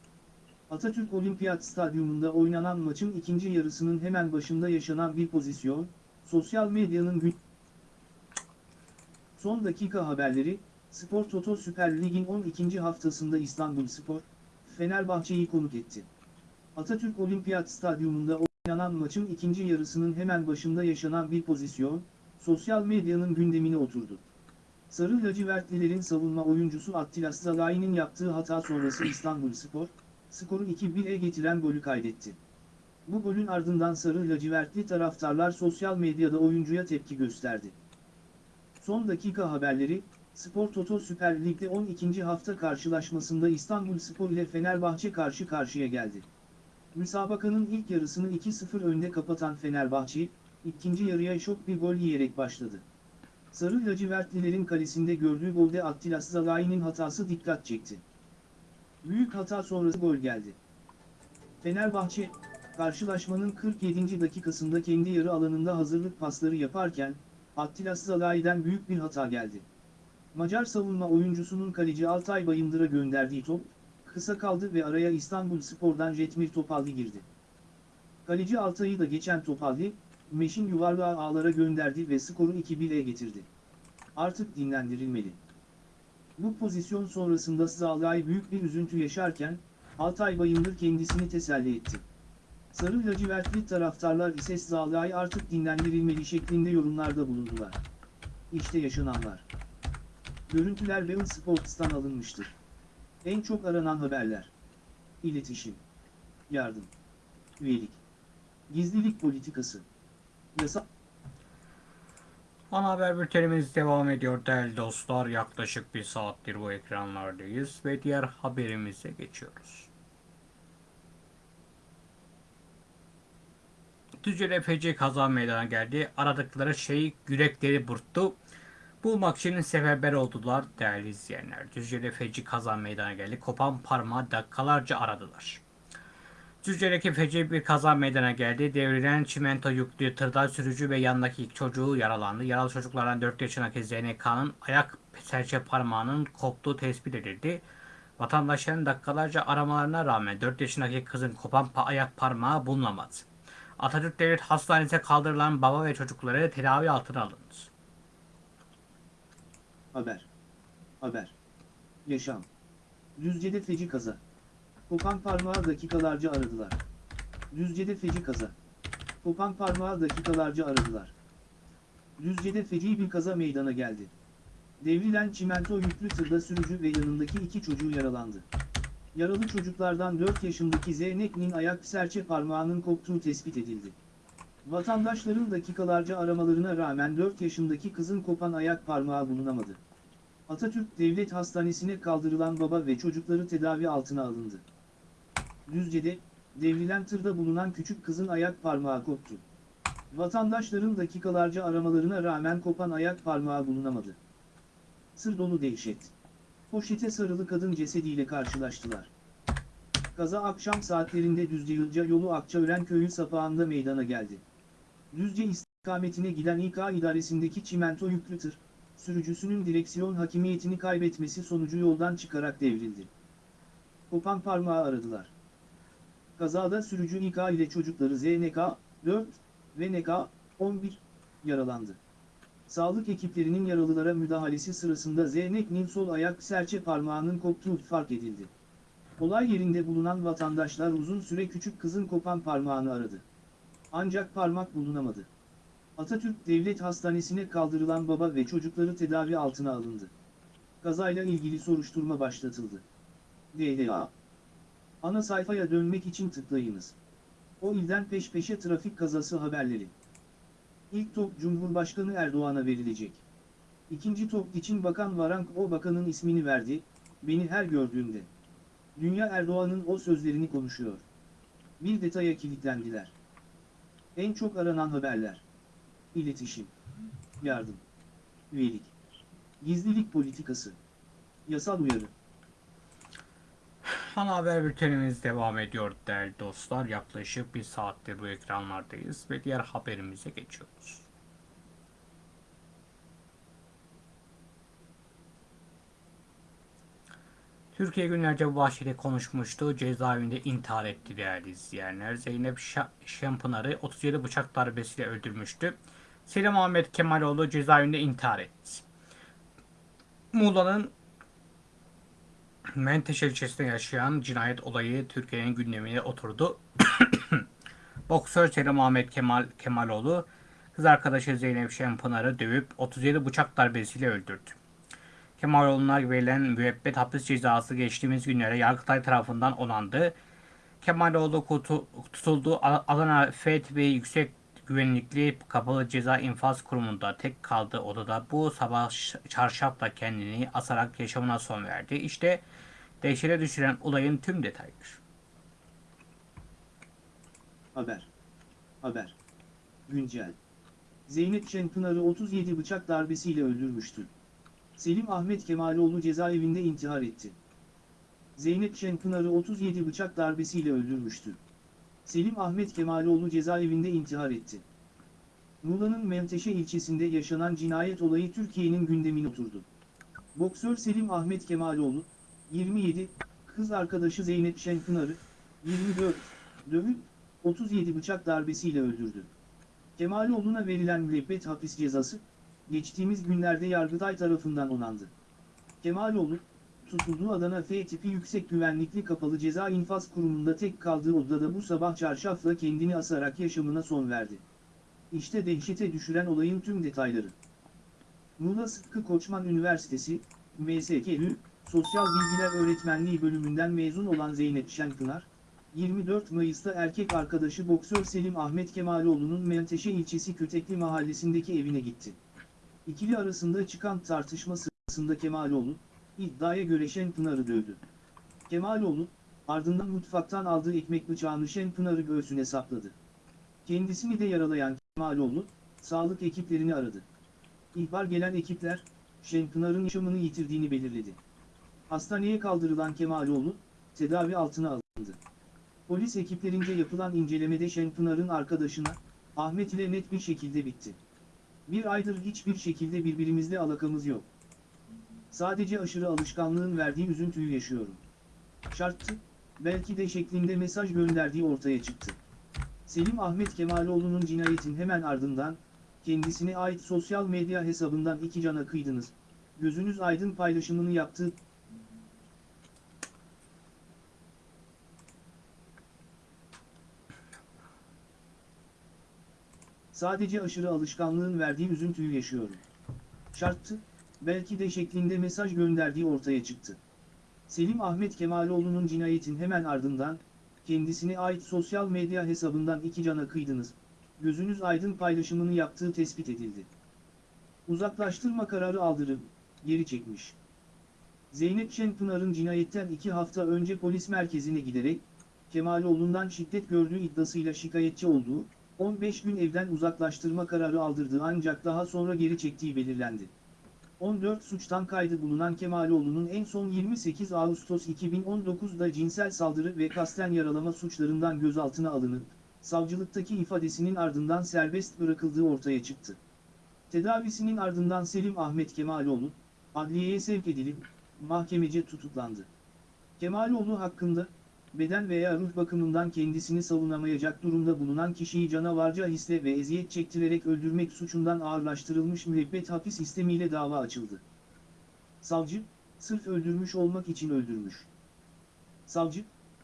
Atatürk Olimpiyat Stadyumunda oynanan maçın ikinci yarısının hemen başında yaşanan bir pozisyon, sosyal medyanın gün... Son dakika haberleri, Spor Toto Süper Lig'in 12. haftasında İstanbul Spor, Fenerbahçe'yi konuk etti. Atatürk Olimpiyat Stadyumunda oynanan maçın ikinci yarısının hemen başında yaşanan bir pozisyon, sosyal medyanın gündemine oturdu. Sarı lacivertlilerin savunma oyuncusu Attila Zalai'nin yaptığı hata sonrası İstanbul Spor, skoru 2-1'e getiren golü kaydetti. Bu golün ardından sarı lacivertli taraftarlar sosyal medyada oyuncuya tepki gösterdi. Son dakika haberleri, Spor Toto Süper Lig'de 12. hafta karşılaşmasında İstanbul Spor ile Fenerbahçe karşı karşıya geldi. Müsabakanın ilk yarısını 2-0 önde kapatan Fenerbahçe, ikinci yarıya şok bir gol yiyerek başladı. Sarı lacivertlilerin kalesinde gördüğü golde Attila Zalai'nin hatası dikkat çekti. Büyük hata sonrası gol geldi. Fenerbahçe, karşılaşmanın 47. dakikasında kendi yarı alanında hazırlık pasları yaparken, Attila Zalai'den büyük bir hata geldi. Macar savunma oyuncusunun kaleci Altay Bayındır'a gönderdiği top, kısa kaldı ve araya İstanbul Spor'dan Jetmir Topalli girdi. Kaleci Altay'ı da geçen Topalli, Meşin yuvarlağı ağlara gönderdi ve skoru 2-1'e getirdi. Artık dinlendirilmeli. Bu pozisyon sonrasında Zalai büyük bir üzüntü yaşarken, Altay Bayındır kendisini teselli etti. Sarı lacivertli taraftarlar ise Zalai artık dinlendirilmeli şeklinde yorumlarda bulundular. İşte yaşananlar. Görüntüler Bein Sports'tan alınmıştır. En çok aranan haberler. İletişim. Yardım. Üyelik. Gizlilik politikası. Yasa Ana haber bültenimiz devam ediyor değerli dostlar. Yaklaşık bir saattir bu ekranlardayız ve diğer haberimize geçiyoruz. Düzce'de feci kaza meydana geldi. Aradıkları şey yürekleri burktu. Bulmak için seferber oldular değerli izleyenler. Düzce'de feci kaza meydana geldi. Kopan parmağı dakikalarca aradılar. Düzce'deki feci bir kaza meydana geldi. Devrilen çimento yüklü tırda sürücü ve yanındaki iki çocuğu yaralandı. Yaralı çocuklardan 4 yaşındaki ZNK'nın ayak serçe parmağının koptuğu tespit edildi. Vatandaşların dakikalarca aramalarına rağmen 4 yaşındaki kızın kopan pa- ayak parmağı bulunamadı. Atatürk Devlet Hastanesi'ne kaldırılan baba ve çocukları tedavi altına alındı. Haber. Haber. Yaşam. Düzce'de feci kaza. Kopan parmağı dakikalarca aradılar. Düzce'de feci kaza. Kopan parmağı dakikalarca aradılar. Düzce'de feci bir kaza meydana geldi. Devrilen çimento yüklü tırda sürücü ve yanındaki iki çocuğu yaralandı. Yaralı çocuklardan 4 yaşındaki Zeynep'nin ayak serçe parmağının koptuğu tespit edildi. Vatandaşların dakikalarca aramalarına rağmen 4 yaşındaki kızın kopan ayak parmağı bulunamadı. Atatürk Devlet Hastanesi'ne kaldırılan baba ve çocukları tedavi altına alındı. Düzce'de, devrilen tırda bulunan küçük kızın ayak parmağı koptu. Vatandaşların dakikalarca aramalarına rağmen kopan ayak parmağı bulunamadı. Sır dolu dehşet. Poşete sarılı kadın cesediyle karşılaştılar. Kaza akşam saatlerinde Düzce Yılca yolu Akçaören köyü sapağında meydana geldi. Düzce istikametine giden İK idaresindeki çimento yüklü tır, sürücüsünün direksiyon hakimiyetini kaybetmesi sonucu yoldan çıkarak devrildi. Kopan parmağı aradılar. Kazada sürücü İK ile çocukları ZNK 4 ve NK 11 yaralandı. Sağlık ekiplerinin yaralılara müdahalesi sırasında Zeynep'nin sol ayak serçe parmağının koptuğu fark edildi. Olay yerinde bulunan vatandaşlar uzun süre küçük kızın kopan parmağını aradı. Ancak parmak bulunamadı. Atatürk Devlet Hastanesi'ne kaldırılan baba ve çocukları tedavi altına alındı. Kazayla ilgili soruşturma başlatıldı. DDA Ana sayfaya dönmek için tıklayınız. O ilden peş peşe trafik kazası haberleri. İlk top Cumhurbaşkanı Erdoğan'a verilecek. İkinci top için Bakan Varank o bakanın ismini verdi, beni her gördüğünde. Dünya Erdoğan'ın o sözlerini konuşuyor. Bir detaya kilitlendiler. En çok aranan haberler. İletişim. Yardım. Üyelik. Gizlilik politikası. Yasal uyarı. Ana haber bültenimiz devam ediyor değerli dostlar. Yaklaşık bir saattir bu ekranlardayız ve diğer haberimize geçiyoruz. Türkiye günlerce bu bahçede konuşmuştu. Cezaevinde intihar etti değerli izleyenler. Zeynep Şa- Şampınar'ı 37 bıçak darbesiyle öldürmüştü. Selim Ahmet Kemaloğlu cezaevinde intihar etti. Muğla'nın Menteşe ilçesinde yaşayan cinayet olayı Türkiye'nin gündemine oturdu. (coughs) Boksör Selim Ahmet Kemal Kemaloğlu kız arkadaşı Zeynep Şenpınar'ı dövüp 37 bıçak darbesiyle öldürdü. Kemaloğlu'na verilen müebbet hapis cezası geçtiğimiz günlere Yargıtay tarafından onandı. Kemaloğlu kutu- tutulduğu A- Adana FETV Yüksek Güvenlikli Kapalı Ceza İnfaz Kurumu'nda tek kaldığı odada bu sabah çarşafla kendini asarak yaşamına son verdi. İşte dehşete düşüren olayın tüm detayları. Haber. Haber. Güncel. Zeynep Şenpınar'ı 37 bıçak darbesiyle öldürmüştü. Selim Ahmet Kemaloğlu cezaevinde intihar etti. Zeynep Şenpınar'ı 37 bıçak darbesiyle öldürmüştü. Selim Ahmet Kemaloğlu cezaevinde intihar etti. Muğla'nın Menteşe ilçesinde yaşanan cinayet olayı Türkiye'nin gündemine oturdu. Boksör Selim Ahmet Kemaloğlu, 27, kız arkadaşı Zeynep Şenpınar'ı, 24, dövüp 37 bıçak darbesiyle öldürdü. Kemaloğlu'na verilen müebbet hapis cezası, geçtiğimiz günlerde Yargıtay tarafından onandı. Kemaloğlu, tutulduğu Adana F tipi yüksek güvenlikli kapalı ceza infaz kurumunda tek kaldığı odada bu sabah çarşafla kendini asarak yaşamına son verdi. İşte dehşete düşüren olayın tüm detayları. Muğla Sıtkı Koçman Üniversitesi, MSKÜ, Sosyal Bilgiler Öğretmenliği bölümünden mezun olan Zeynep Şenpınar, 24 Mayıs'ta erkek arkadaşı boksör Selim Ahmet Kemaloğlu'nun Menteşe ilçesi Kötekli mahallesindeki evine gitti. İkili arasında çıkan tartışma sırasında Kemaloğlu, iddiaya göre Şenpınar'ı dövdü. Kemaloğlu, ardından mutfaktan aldığı ekmek bıçağını Şenpınar'ı göğsüne sapladı. Kendisini de yaralayan Kemaloğlu, sağlık ekiplerini aradı. İhbar gelen ekipler, Şenpınar'ın yaşamını yitirdiğini belirledi. Hastaneye kaldırılan Kemaloğlu, tedavi altına alındı. Polis ekiplerince yapılan incelemede Şenpınar'ın arkadaşına, Ahmet ile net bir şekilde bitti. Bir aydır hiçbir şekilde birbirimizle alakamız yok. Sadece aşırı alışkanlığın verdiği üzüntüyü yaşıyorum. Şarttı, belki de şeklinde mesaj gönderdiği ortaya çıktı. Selim Ahmet Kemaloğlu'nun cinayetin hemen ardından, kendisine ait sosyal medya hesabından iki cana kıydınız, gözünüz aydın paylaşımını yaptığı Sadece aşırı alışkanlığın verdiği üzüntüyü yaşıyorum. Şarttı, belki de şeklinde mesaj gönderdiği ortaya çıktı. Selim Ahmet Kemaloğlu'nun cinayetin hemen ardından, kendisine ait sosyal medya hesabından iki cana kıydınız, gözünüz aydın paylaşımını yaptığı tespit edildi. Uzaklaştırma kararı aldırıp, geri çekmiş. Zeynep Şenpınar'ın cinayetten iki hafta önce polis merkezine giderek, Kemaloğlu'ndan şiddet gördüğü iddiasıyla şikayetçi olduğu, 15 gün evden uzaklaştırma kararı aldırdığı ancak daha sonra geri çektiği belirlendi. 14 suçtan kaydı bulunan Kemaloğlu'nun en son 28 Ağustos 2019'da cinsel saldırı ve kasten yaralama suçlarından gözaltına alınıp, savcılıktaki ifadesinin ardından serbest bırakıldığı ortaya çıktı. Tedavisinin ardından Selim Ahmet Kemaloğlu, adliyeye sevk edilip, mahkemece tutuklandı. Kemaloğlu hakkında, beden veya ruh bakımından kendisini savunamayacak durumda bulunan kişiyi canavarca hisle ve eziyet çektirerek öldürmek suçundan ağırlaştırılmış müebbet hapis sistemiyle dava açıldı. Savcı, sırf öldürmüş olmak için öldürmüş. Savcı,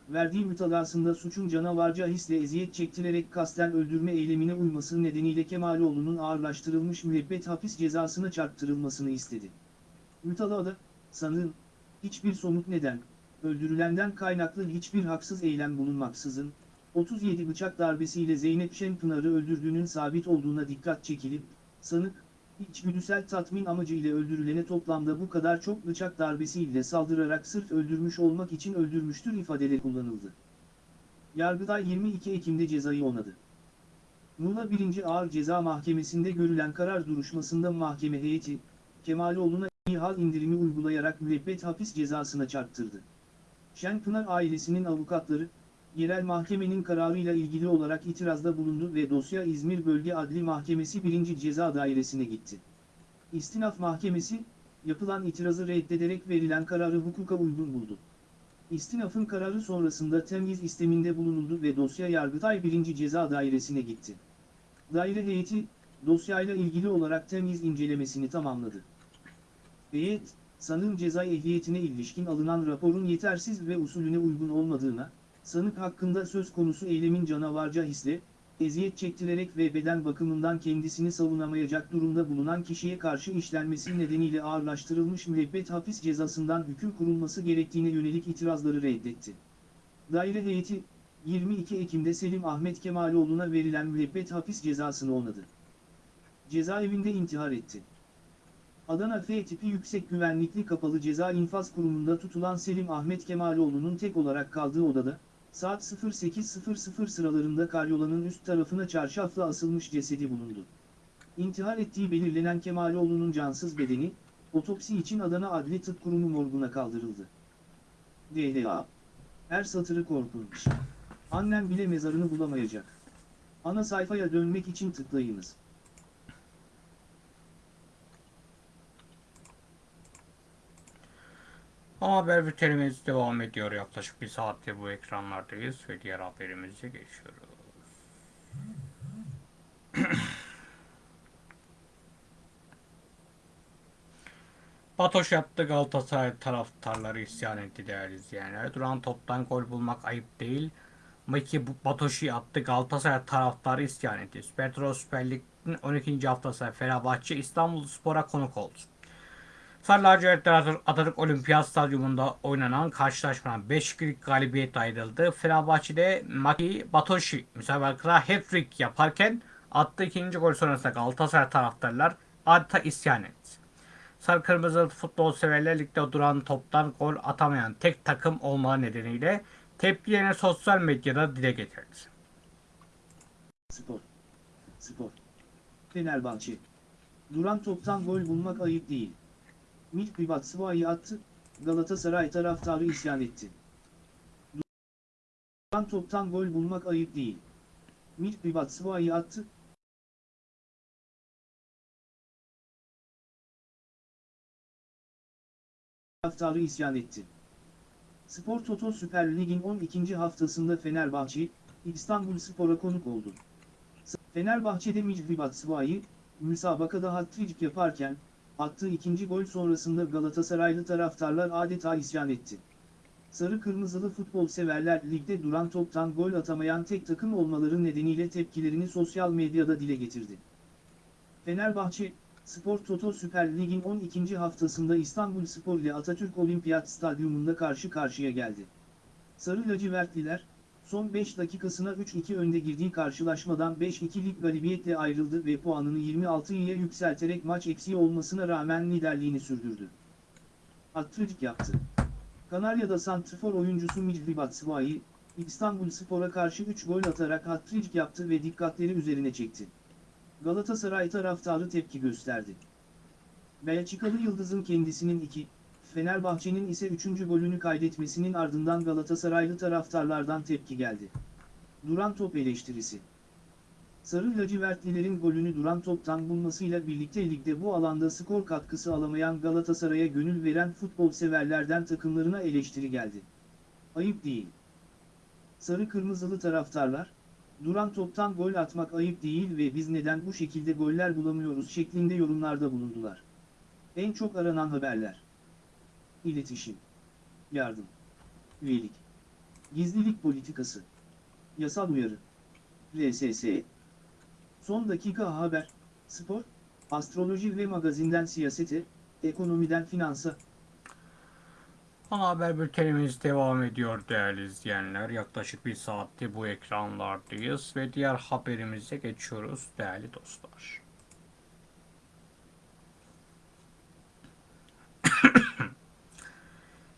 verdiği mütalasında suçun canavarca hisle eziyet çektirerek kasten öldürme eylemine uyması nedeniyle Kemaloğlu'nun ağırlaştırılmış müebbet hapis cezasına çarptırılmasını istedi. Mütalada, sanığın, hiçbir somut neden, öldürülenden kaynaklı hiçbir haksız eylem bulunmaksızın, 37 bıçak darbesiyle Zeynep Şenpınar'ı öldürdüğünün sabit olduğuna dikkat çekilip, sanık, içgüdüsel tatmin amacıyla öldürülene toplamda bu kadar çok bıçak darbesiyle saldırarak sırf öldürmüş olmak için öldürmüştür ifadeleri kullanıldı. Yargıday 22 Ekim'de cezayı onadı. Muğla 1. Ağır Ceza Mahkemesi'nde görülen karar duruşmasında mahkeme heyeti, Kemaloğlu'na hal indirimi uygulayarak müebbet hapis cezasına çarptırdı. Şenpınar ailesinin avukatları, yerel mahkemenin kararıyla ilgili olarak itirazda bulundu ve dosya İzmir Bölge Adli Mahkemesi 1. Ceza Dairesi'ne gitti. İstinaf Mahkemesi, yapılan itirazı reddederek verilen kararı hukuka uygun buldu. İstinafın kararı sonrasında temyiz isteminde bulunuldu ve dosya Yargıtay 1. Ceza Dairesi'ne gitti. Daire heyeti, dosyayla ilgili olarak temyiz incelemesini tamamladı. Heyet, sanığın ceza ehliyetine ilişkin alınan raporun yetersiz ve usulüne uygun olmadığına, sanık hakkında söz konusu eylemin canavarca hisle, eziyet çektirerek ve beden bakımından kendisini savunamayacak durumda bulunan kişiye karşı işlenmesi nedeniyle ağırlaştırılmış müebbet hapis cezasından hüküm kurulması gerektiğine yönelik itirazları reddetti. Daire heyeti, 22 Ekim'de Selim Ahmet Kemaloğlu'na verilen müebbet hapis cezasını onadı. Cezaevinde intihar etti. Adana F tipi yüksek güvenlikli kapalı ceza infaz kurumunda tutulan Selim Ahmet Kemaloğlu'nun tek olarak kaldığı odada, saat 08.00 sıralarında karyolanın üst tarafına çarşafla asılmış cesedi bulundu. İntihar ettiği belirlenen Kemaloğlu'nun cansız bedeni, otopsi için Adana Adli Tıp Kurumu morguna kaldırıldı. DLA. Her satırı korkunç. Annem bile mezarını bulamayacak. Ana sayfaya dönmek için tıklayınız. Haber bültenimiz devam ediyor. Yaklaşık bir saattir bu ekranlardayız ve diğer haberimize geçiyoruz. (clears throat) Batoş yaptı Galatasaray taraftarları isyan etti değerli izleyenler. Duran toptan gol bulmak ayıp değil. Maki Batoş'u yaptı Galatasaray taraftarı isyan etti. Süper Süper Lig'in 12. haftası Fenerbahçe İstanbul Spor'a konuk oldu. Sarı lacivertler Atatürk- Olimpiyat Stadyumunda oynanan karşılaşmadan 5-2'lik galibiyet ayrıldı. Fenerbahçe'de Maki Batoshi müsabakada hat-trick yaparken attığı ikinci gol sonrasında Galatasaray taraftarlar adeta isyan etti. Sarı Kırmızı futbol severler ligde duran toptan gol atamayan tek takım olmağı nedeniyle tepkilerini sosyal medyada dile getirdi. Spor. Spor. Fenerbahçe. Duran toptan gol bulmak ayıp değil. Milk Batshuayi attı, Galatasaray taraftarı isyan etti. Duran toptan gol bulmak ayıp değil. Milk Batshuayi attı, taraftarı isyan etti. Spor Toto Süper Lig'in 12. haftasında Fenerbahçe, İstanbul Spor'a konuk oldu. Fenerbahçe'de Micri Batshuayi, müsabakada hat-trick yaparken, attığı ikinci gol sonrasında Galatasaraylı taraftarlar adeta isyan etti. Sarı Kırmızılı futbol severler ligde duran toptan gol atamayan tek takım olmaları nedeniyle tepkilerini sosyal medyada dile getirdi. Fenerbahçe, Spor Toto Süper Lig'in 12. haftasında İstanbul Spor ile Atatürk Olimpiyat Stadyumunda karşı karşıya geldi. Sarı lacivertliler, son 5 dakikasına 3-2 önde girdiği karşılaşmadan 5-2'lik galibiyetle ayrıldı ve puanını 26'ya yükselterek maç eksiği olmasına rağmen liderliğini sürdürdü. Hat-trick yaptı. Kanarya'da santrfor oyuncusu Micri Batshuayi, İstanbul Spor'a karşı 3 gol atarak hat-trick yaptı ve dikkatleri üzerine çekti. Galatasaray taraftarı tepki gösterdi. Belçikalı Yıldız'ın kendisinin 2, Fenerbahçe'nin ise 3. golünü kaydetmesinin ardından Galatasaraylı taraftarlardan tepki geldi. Duran top eleştirisi. Sarı lacivertlilerin golünü duran toptan bulmasıyla birlikte ligde bu alanda skor katkısı alamayan Galatasaray'a gönül veren futbol severlerden takımlarına eleştiri geldi. Ayıp değil. Sarı kırmızılı taraftarlar, duran toptan gol atmak ayıp değil ve biz neden bu şekilde goller bulamıyoruz şeklinde yorumlarda bulundular. En çok aranan haberler. İletişim. Yardım. Üyelik. Gizlilik politikası. Yasal uyarı. RSS. Son dakika haber, spor, astroloji ve magazinden siyasete, ekonomiden finansa, Ana haber bültenimiz devam ediyor değerli izleyenler. Yaklaşık bir saattir bu ekranlardayız ve diğer haberimize geçiyoruz değerli dostlar.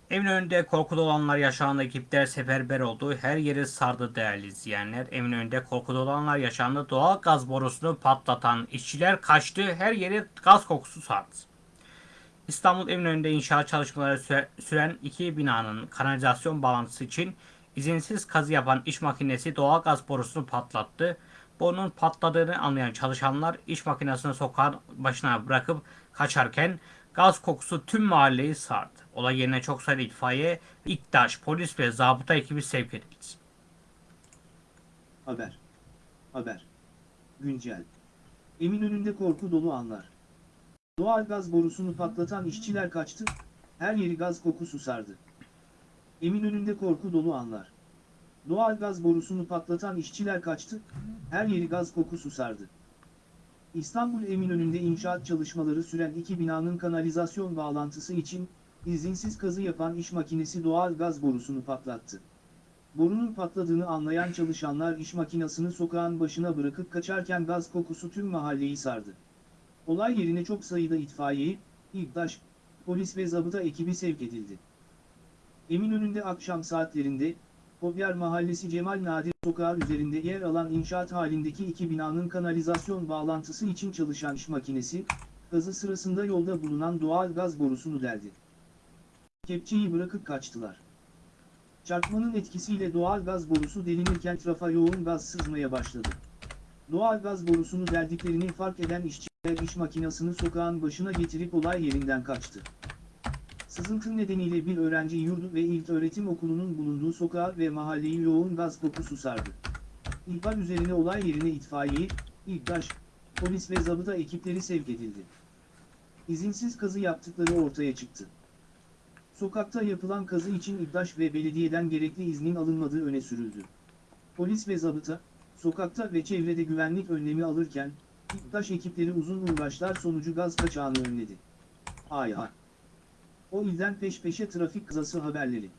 Evin önünde korkuda olanlar yaşanan ekipler seferber oldu. Her yeri sardı değerli izleyenler. Evin önünde korkuda olanlar yaşandı. Doğal gaz borusunu patlatan işçiler kaçtı. Her yeri gaz kokusu sardı. İstanbul Eminönü'nde inşaat çalışmaları süre- süren iki binanın kanalizasyon bağlantısı için izinsiz kazı yapan iş makinesi doğal gaz borusunu patlattı. Borunun patladığını anlayan çalışanlar iş makinesini sokağın başına bırakıp kaçarken gaz kokusu tüm mahalleyi sardı. Olay yerine çok sayıda itfaiye, İktaş, polis ve zabıta ekibi sevk edildi. haber. Haber. Güncel. Eminönü'nde korku dolu anlar. Doğal gaz borusunu patlatan işçiler kaçtı, her yeri gaz kokusu sardı. Eminönü'nde korku dolu anlar. Doğal gaz borusunu patlatan işçiler kaçtı, her yeri gaz kokusu sardı. İstanbul Eminönü'nde inşaat çalışmaları süren iki binanın kanalizasyon bağlantısı için izinsiz kazı yapan iş makinesi doğal gaz borusunu patlattı. Borunun patladığını anlayan çalışanlar iş makinesini sokağın başına bırakıp kaçarken gaz kokusu tüm mahalleyi sardı. Olay yerine çok sayıda itfaiye, İGDAŞ, polis ve zabıta ekibi sevk edildi. Eminönü'nde akşam saatlerinde, Kobyar Mahallesi Cemal Nadir Sokağı üzerinde yer alan inşaat halindeki iki binanın kanalizasyon bağlantısı için çalışan iş makinesi, kazı sırasında yolda bulunan doğal gaz borusunu deldi. Kepçeyi bırakıp kaçtılar. Çarpmanın etkisiyle doğal gaz borusu delinirken trafa yoğun gaz sızmaya başladı. Doğal gaz borusunu deldiklerini fark eden işçiler iş makinesini sokağın başına getirip olay yerinden kaçtı. Sızıntı nedeniyle bir öğrenci yurdu ve ilköğretim okulunun bulunduğu sokağı ve mahalleyi yoğun gaz kokusu sardı. İhbar üzerine olay yerine itfaiye, İGDAŞ, polis ve zabıta ekipleri sevk edildi. izinsiz kazı yaptıkları ortaya çıktı. Sokakta yapılan kazı için İDDAŞ ve belediyeden gerekli iznin alınmadığı öne sürüldü. Polis ve zabıta, sokakta ve çevrede güvenlik önlemi alırken, İDDAŞ ekipleri uzun uğraşlar sonucu gaz kaçağını önledi. Ay. O ilden peş peşe trafik kazası haberleri.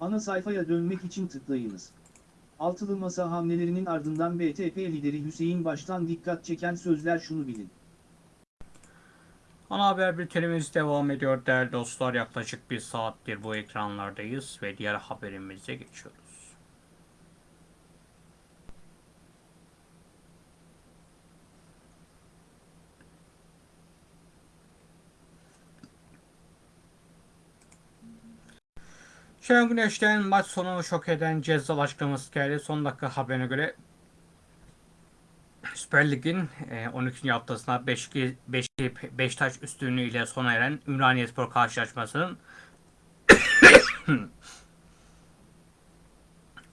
Ana sayfaya dönmek için tıklayınız. Altılı Masa hamlelerinin ardından BTP lideri Hüseyin Baş'tan dikkat çeken sözler şunu bilin. Ana haber bültenimiz devam ediyor değerli dostlar. Yaklaşık bir saattir bu ekranlardayız ve diğer haberimize geçiyoruz. Şenol Güneş'ten maç sonu şok eden ceza açıklaması geldi. Son dakika haberine göre Süper Lig'in e, 12. haftasında 5 5 Beşiktaş üstünlüğüyle sona eren Ümraniyespor karşılaşmasının (coughs)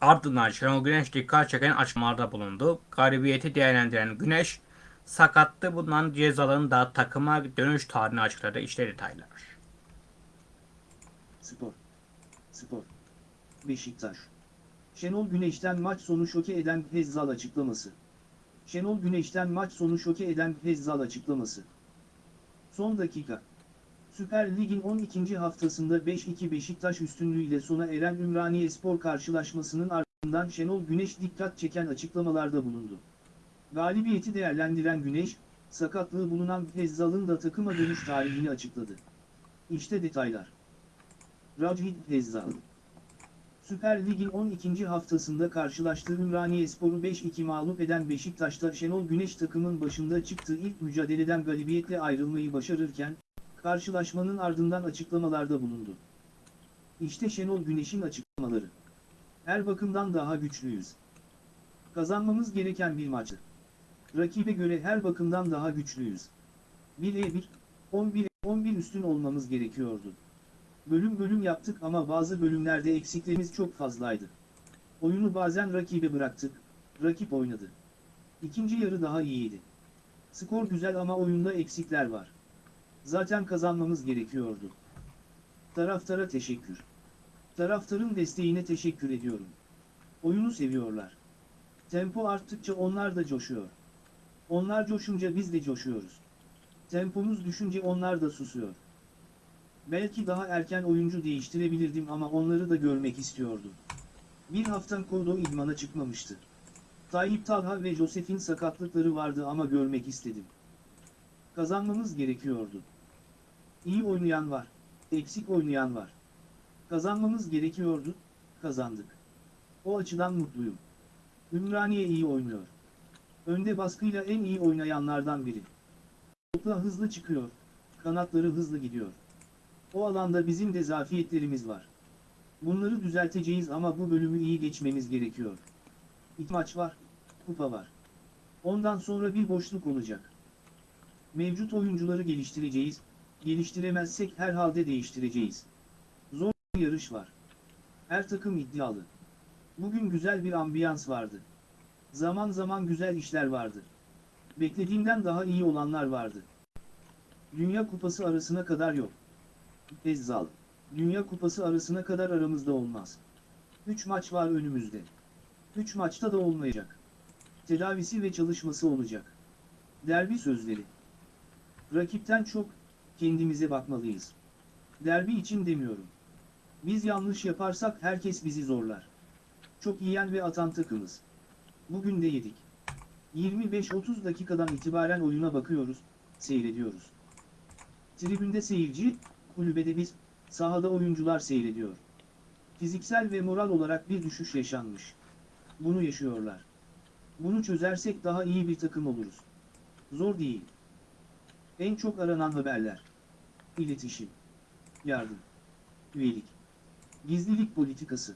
ardından Şenol Güneş dikkat çeken açıklamalarda bulundu. Galibiyeti değerlendiren Güneş sakattı bulunan cezaların da takıma dönüş tarihini açıkladı. İşte detaylar. Spor. Spor. Beşiktaş. Şenol Güneş'ten maç sonu şoke eden Hezzal açıklaması. Şenol Güneş'ten maç sonu şoke eden Hezzal açıklaması. Son dakika. Süper Lig'in 12. haftasında 5-2 Beşiktaş üstünlüğüyle sona eren Ümraniyespor karşılaşmasının ardından Şenol Güneş dikkat çeken açıklamalarda bulundu. Galibiyeti değerlendiren Güneş, sakatlığı bulunan Hezzal'ın da takıma dönüş tarihini açıkladı. İşte detaylar. Rajid Hezzal Süper Lig'in 12. haftasında karşılaştığı Ümraniyespor'u 5-2 mağlup eden Beşiktaş'ta Şenol Güneş takımın başında çıktığı ilk mücadeleden galibiyetle ayrılmayı başarırken, karşılaşmanın ardından açıklamalarda bulundu. İşte Şenol Güneş'in açıklamaları. Her bakımdan daha güçlüyüz. Kazanmamız gereken bir maçtı. Rakibe göre her bakımdan daha güçlüyüz. 1'e 1, 11'e 11 üstün olmamız gerekiyordu. Bölüm bölüm yaptık ama bazı bölümlerde eksiklerimiz çok fazlaydı. Oyunu bazen rakibe bıraktık, rakip oynadı. İkinci yarı daha iyiydi. Skor güzel ama oyunda eksikler var. Zaten kazanmamız gerekiyordu. Taraftara teşekkür. Taraftarın desteğine teşekkür ediyorum. Oyunu seviyorlar. Tempo arttıkça onlar da coşuyor. Onlar coşunca biz de coşuyoruz. Tempomuz düşünce onlar da susuyor. Belki daha erken oyuncu değiştirebilirdim ama onları da görmek istiyordum. Bir hafta Kodo idmana çıkmamıştı. Tayyip Talha ve Josef'in sakatlıkları vardı ama görmek istedim. Kazanmamız gerekiyordu. İyi oynayan var, eksik oynayan var. Kazanmamız gerekiyordu, kazandık. O açıdan mutluyum. Ümraniye iyi oynuyor. Önde baskıyla en iyi oynayanlardan biri. Topla hızlı çıkıyor, kanatları hızlı gidiyor. O alanda bizim de zafiyetlerimiz var. Bunları düzelteceğiz ama bu bölümü iyi geçmemiz gerekiyor. İki maç var, kupa var. Ondan sonra bir boşluk olacak. Mevcut oyuncuları geliştireceğiz, geliştiremezsek herhalde değiştireceğiz. Zor bir yarış var. Her takım iddialı. Bugün güzel bir ambiyans vardı. Zaman zaman güzel işler vardı. Beklediğimden daha iyi olanlar vardı. Dünya Kupası arasına kadar yok. Ezzal. Dünya Kupası arasına kadar aramızda olmaz. 3 maç var önümüzde. 3 maçta da olmayacak. Tedavisi ve çalışması olacak. Derbi sözleri. Rakipten çok, kendimize bakmalıyız. Derbi için demiyorum. Biz yanlış yaparsak herkes bizi zorlar. Çok yiyen ve atan takımız. Bugün de yedik. 25-30 dakikadan itibaren oyuna bakıyoruz, seyrediyoruz. Tribünde seyirci, kulübede biz, sahada oyuncular seyrediyor. Fiziksel ve moral olarak bir düşüş yaşanmış. Bunu yaşıyorlar. Bunu çözersek daha iyi bir takım oluruz. Zor değil. En çok aranan haberler. İletişim. Yardım. Üyelik. Gizlilik politikası.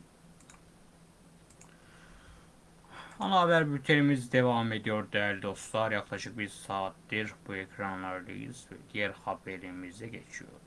Ana haber bültenimiz devam ediyor değerli dostlar. Yaklaşık bir saattir bu ekranlardayız ve diğer haberimize geçiyoruz.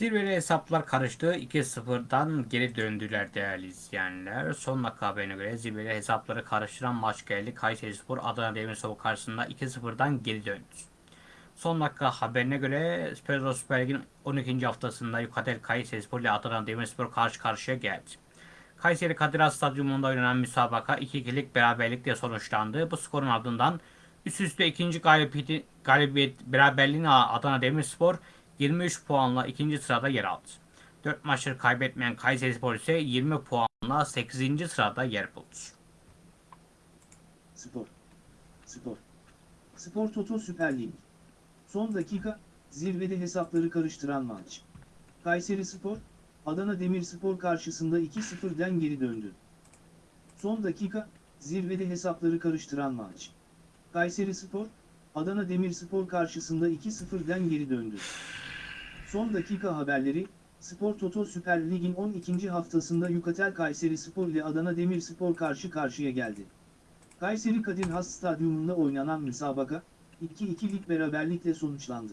Zirveli hesaplar karıştı. 2-0'dan geri döndüler değerli izleyenler. Son dakika haberine göre zirveli hesapları karıştıran maç geldi. Kayserispor Adana Demirspor karşısında 2-0'dan geri döndü. Son dakika haberine göre Pedro Süper Lig'in 12. haftasında Yukatel Kayserispor ile Adana Demirspor karşı karşıya geldi. Kayseri Kadir Has Stadyumunda oynanan müsabaka 2-2'lik beraberlikle sonuçlandı. Bu skorun ardından üst üste ikinci galibiyeti, galibiyet beraberliğini Adana Demirspor 23 puanla ikinci sırada yer aldı. 4 maçları kaybetmeyen Kayserispor ise 20 puanla 8. sırada yer buldu. Spor. Spor. Spor Toto Süper Lig. Son dakika, zirvede hesapları karıştıran maç. Kayseri Spor, Adana Demirspor karşısında 2-0'den geri döndü. Son dakika, zirvede hesapları karıştıran maç. Kayseri Spor, Adana Demirspor karşısında 2-0'den geri döndü. Son dakika haberleri, Spor Toto Süper Lig'in 12. haftasında Yukatel Kayseri Spor ile Adana Demirspor karşı karşıya geldi. Kayseri Kadir Has Stadyumunda oynanan müsabaka, 2-2'lik beraberlikle sonuçlandı.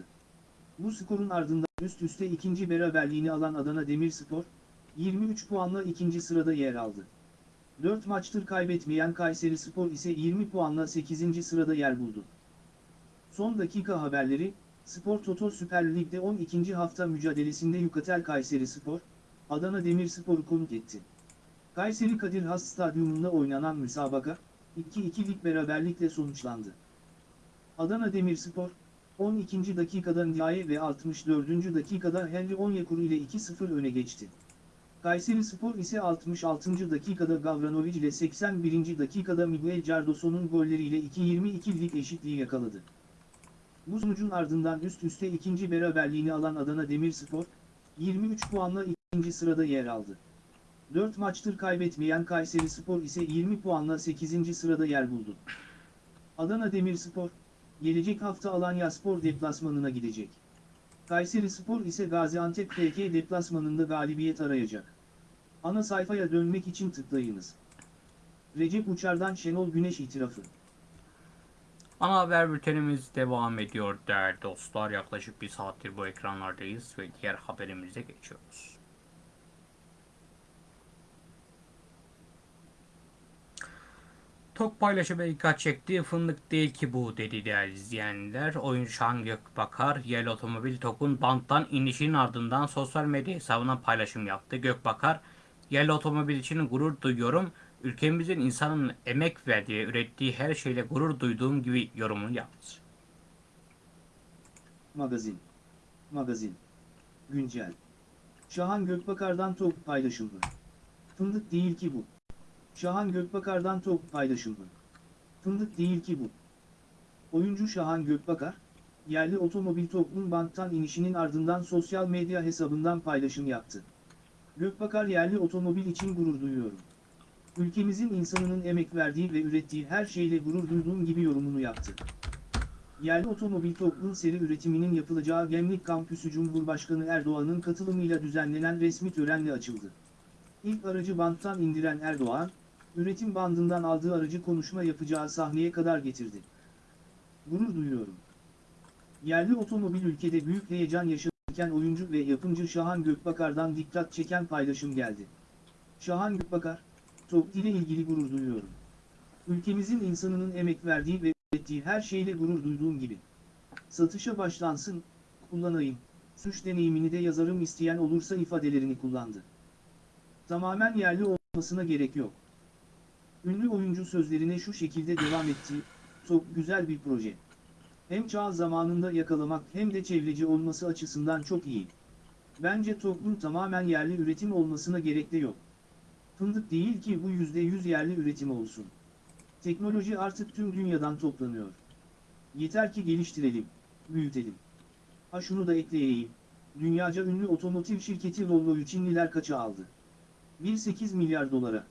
Bu skorun ardından üst üste ikinci beraberliğini alan Adana Demirspor, 23 puanla ikinci sırada yer aldı. 4 maçtır kaybetmeyen Kayseri Spor ise 20 puanla 8. sırada yer buldu. Son dakika haberleri, Spor Toto Süper Lig'de 12. hafta mücadelesinde Yukatel Kayseri Spor, Adana Demirspor'u konuk etti. Kayseri Kadir Has Stadyumunda oynanan müsabaka, 2-2'lik beraberlikle sonuçlandı. Adana Demirspor, 12. dakikada Ndiaye ve 64. dakikada Henry Onyekuru ile 2-0 öne geçti. Kayseri Spor ise 66. dakikada Gavranovic ile 81. dakikada Miguel Cardoso'nun golleriyle 2-22'lik eşitliği yakaladı. Bu sonucun ardından üst üste ikinci beraberliğini alan Adana Demirspor, 23 puanla ikinci sırada yer aldı. 4 maçtır kaybetmeyen Kayseri Spor ise 20 puanla 8. sırada yer buldu. Adana Demirspor, gelecek hafta Alanya Spor deplasmanına gidecek. Kayseri Spor ise Gaziantep FK deplasmanında galibiyet arayacak. Ana sayfaya dönmek için tıklayınız. Recep Uçar'dan Şenol Güneş itirafı. Ana haber bültenimiz devam ediyor değerli dostlar. Yaklaşık bir saattir bu ekranlardayız ve diğer haberimize geçiyoruz. Tok paylaşımı dikkat çekti. Fındık değil ki bu dedi değerli izleyenler. Oyuncu Şahan Gökbakar, yerli otomobil TOK'un banttan inişinin ardından sosyal medya hesabına paylaşım yaptı. Gökbakar, yerli otomobil için gurur duyuyorum. Ülkemizin insanın emek verdiği, ürettiği her şeyle gurur duyduğum gibi yorumunu yaptı. Magazin. Magazin. Güncel. Şahan Gökbakar'dan top paylaşıldı. Fındık değil ki bu. Şahan Gökbakar'dan top paylaşıldı. Fındık değil ki bu. Oyuncu Şahan Gökbakar, yerli otomobil toplum banktan inişinin ardından sosyal medya hesabından paylaşım yaptı. Gökbakar yerli otomobil için gurur duyuyorum. Ülkemizin insanının emek verdiği ve ürettiği her şeyle gurur duyduğum gibi yorumunu yaptı. Yerli otomobil toplum seri üretiminin yapılacağı Gemlik Kampüsü Cumhurbaşkanı Erdoğan'ın katılımıyla düzenlenen resmi törenle açıldı. İlk aracı banttan indiren Erdoğan, üretim bandından aldığı aracı konuşma yapacağı sahneye kadar getirdi. Gurur duyuyorum. Yerli otomobil ülkede büyük heyecan yaşarken oyuncu ve yapımcı Şahan Gökbakar'dan dikkat çeken paylaşım geldi. Şahan Gökbakar, TOKİ ile ilgili gurur duyuyorum. Ülkemizin insanının emek verdiği ve ürettiği her şeyle gurur duyduğum gibi. Satışa başlansın, kullanayım, suç deneyimini de yazarım isteyen olursa ifadelerini kullandı. Tamamen yerli olmasına gerek yok. Ünlü oyuncu sözlerine şu şekilde devam etti, çok güzel bir proje. Hem çağ zamanında yakalamak hem de çevreci olması açısından çok iyi. Bence toplum tamamen yerli üretim olmasına gerek de yok. Fındık değil ki bu %100 yerli üretim olsun. Teknoloji artık tüm dünyadan toplanıyor. Yeter ki geliştirelim, büyütelim. Ha şunu da ekleyeyim. Dünyaca ünlü otomotiv şirketi Volvo'yu Çinliler kaça aldı? 1.8 milyar dolara.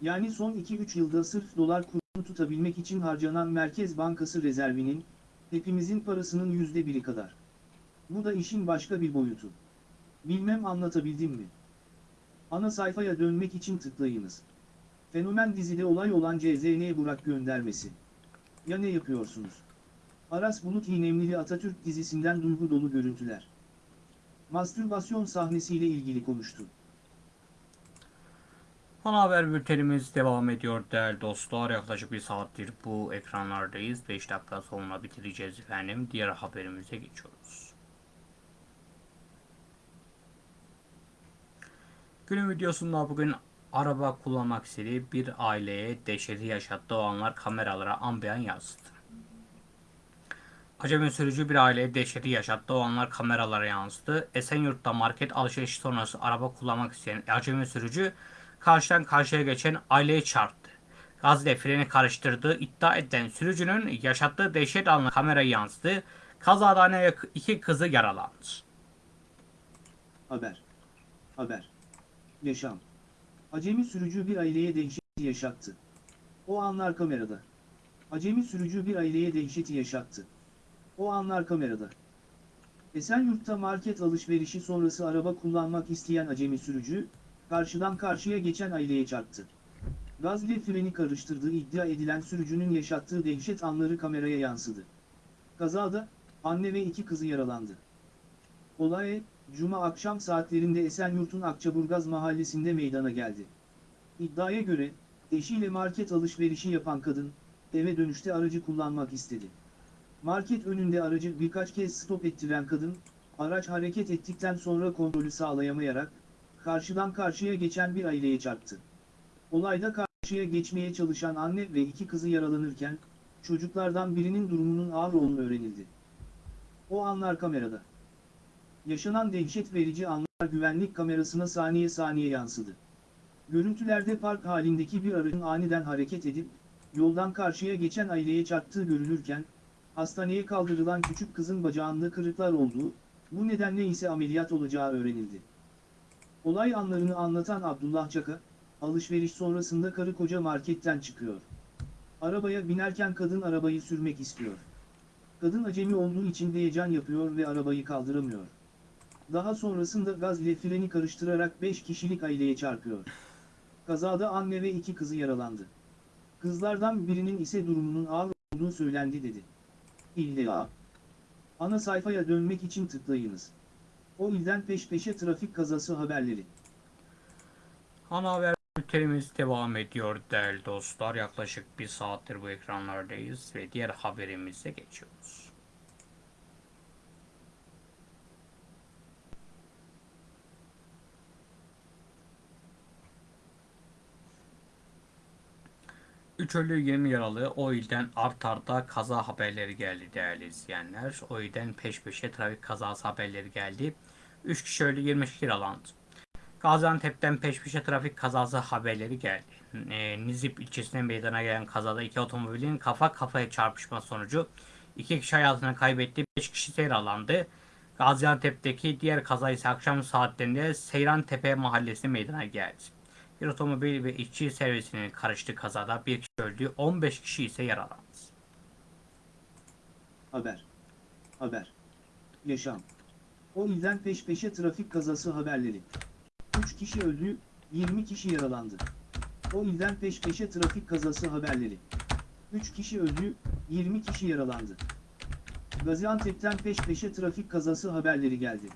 Yani son 2-3 yılda sırf dolar kurunu tutabilmek için harcanan Merkez Bankası rezervinin, hepimizin parasının yüzde biri kadar. Bu da işin başka bir boyutu. Bilmem anlatabildim mi? Ana sayfaya dönmek için tıklayınız. Fenomen dizide olay olan CZN Burak göndermesi. Ya ne yapıyorsunuz? Aras Bulut İğnemlili Atatürk dizisinden duygu dolu görüntüler. mastürbasyon sahnesiyle ilgili konuştu. Ana haber bültenimiz devam ediyor değerli dostlar. Yaklaşık bir saattir bu ekranlardayız. 5 dakika sonra bitireceğiz efendim. Diğer haberimize geçiyoruz. Günün videosunda bugün araba kullanmak istediği bir aileye dehşeti yaşattığı o anlar kameralara ambiyan yansıdı. Acemi sürücü bir aileye dehşeti yaşattığı o anlar kameralara yansıdı. Esenyurt'ta market alışverişi sonrası araba kullanmak isteyen acemi sürücü karşıdan karşıya geçen aileye çarptı. Gaz ile freni karıştırdığı iddia edilen sürücünün yaşattığı dehşet anı kameraya yansıdı. Kazada iki kızı yaralandı. Haber. Haber. Yaşam. Acemi sürücü bir aileye dehşeti yaşattı. O anlar kamerada. Acemi sürücü bir aileye dehşeti yaşattı. O anlar kamerada. Esenyurt'ta market alışverişi sonrası araba kullanmak isteyen acemi sürücü, karşıdan karşıya geçen aileye çarptı. Gaz ile freni karıştırdığı iddia edilen sürücünün yaşattığı dehşet anları kameraya yansıdı. Kazada, anne ve iki kızı yaralandı. Olay, Cuma akşam saatlerinde Esenyurt'un Akçaburgaz mahallesinde meydana geldi. İddiaya göre, eşiyle market alışverişi yapan kadın, eve dönüşte aracı kullanmak istedi. Market önünde aracı birkaç kez stop ettiren kadın, araç hareket ettikten sonra kontrolü sağlayamayarak, karşıdan karşıya geçen bir aileye çarptı. Olayda karşıya geçmeye çalışan anne ve iki kızı yaralanırken, çocuklardan birinin durumunun ağır olduğunu öğrenildi. O anlar kamerada. Yaşanan dehşet verici anlar güvenlik kamerasına saniye saniye yansıdı. Görüntülerde park halindeki bir aracın aniden hareket edip, yoldan karşıya geçen aileye çarptığı görülürken, hastaneye kaldırılan küçük kızın bacağında kırıklar olduğu, bu nedenle ise ameliyat olacağı öğrenildi. Olay anlarını anlatan Abdullah Çaka, alışveriş sonrasında karı koca marketten çıkıyor. Arabaya binerken kadın arabayı sürmek istiyor. Kadın acemi olduğu için heyecan yapıyor ve arabayı kaldıramıyor. Daha sonrasında gaz ile freni karıştırarak 5 kişilik aileye çarpıyor. Kazada anne ve iki kızı yaralandı. Kızlardan birinin ise durumunun ağır olduğu söylendi dedi. İlla. Ana sayfaya dönmek için tıklayınız. O ilden peş peşe trafik kazası haberleri. Ana haber bültenimiz devam ediyor değerli dostlar. Yaklaşık bir saattir bu ekranlardayız ve diğer haberimize geçiyoruz. Üç ölü 20 yaralı o ilden art arda kaza haberleri geldi değerli izleyenler. O ilden peş peşe trafik kazası haberleri geldi. 3 kişi ölü 20 kişi yaralandı. Gaziantep'ten peş peşe trafik kazası haberleri geldi. E, Nizip ilçesinde meydana gelen kazada iki otomobilin kafa kafaya çarpışma sonucu iki kişi hayatını kaybetti, 5 kişi yaralandı. Gaziantep'teki diğer kaza ise akşam saatlerinde Seyran Tepe mahallesi meydana geldi. Bir otomobil ve işçi servisinin karıştığı kazada bir kişi öldü, 15 kişi ise yaralandı. Haber. Haber. Yaşam. O ilden peş peşe trafik kazası haberleri. 3 kişi öldü, 20 kişi yaralandı. O ilden peş peşe trafik kazası haberleri. 3 kişi öldü, 20 kişi yaralandı. Gaziantep'ten peş peşe trafik kazası haberleri geldi.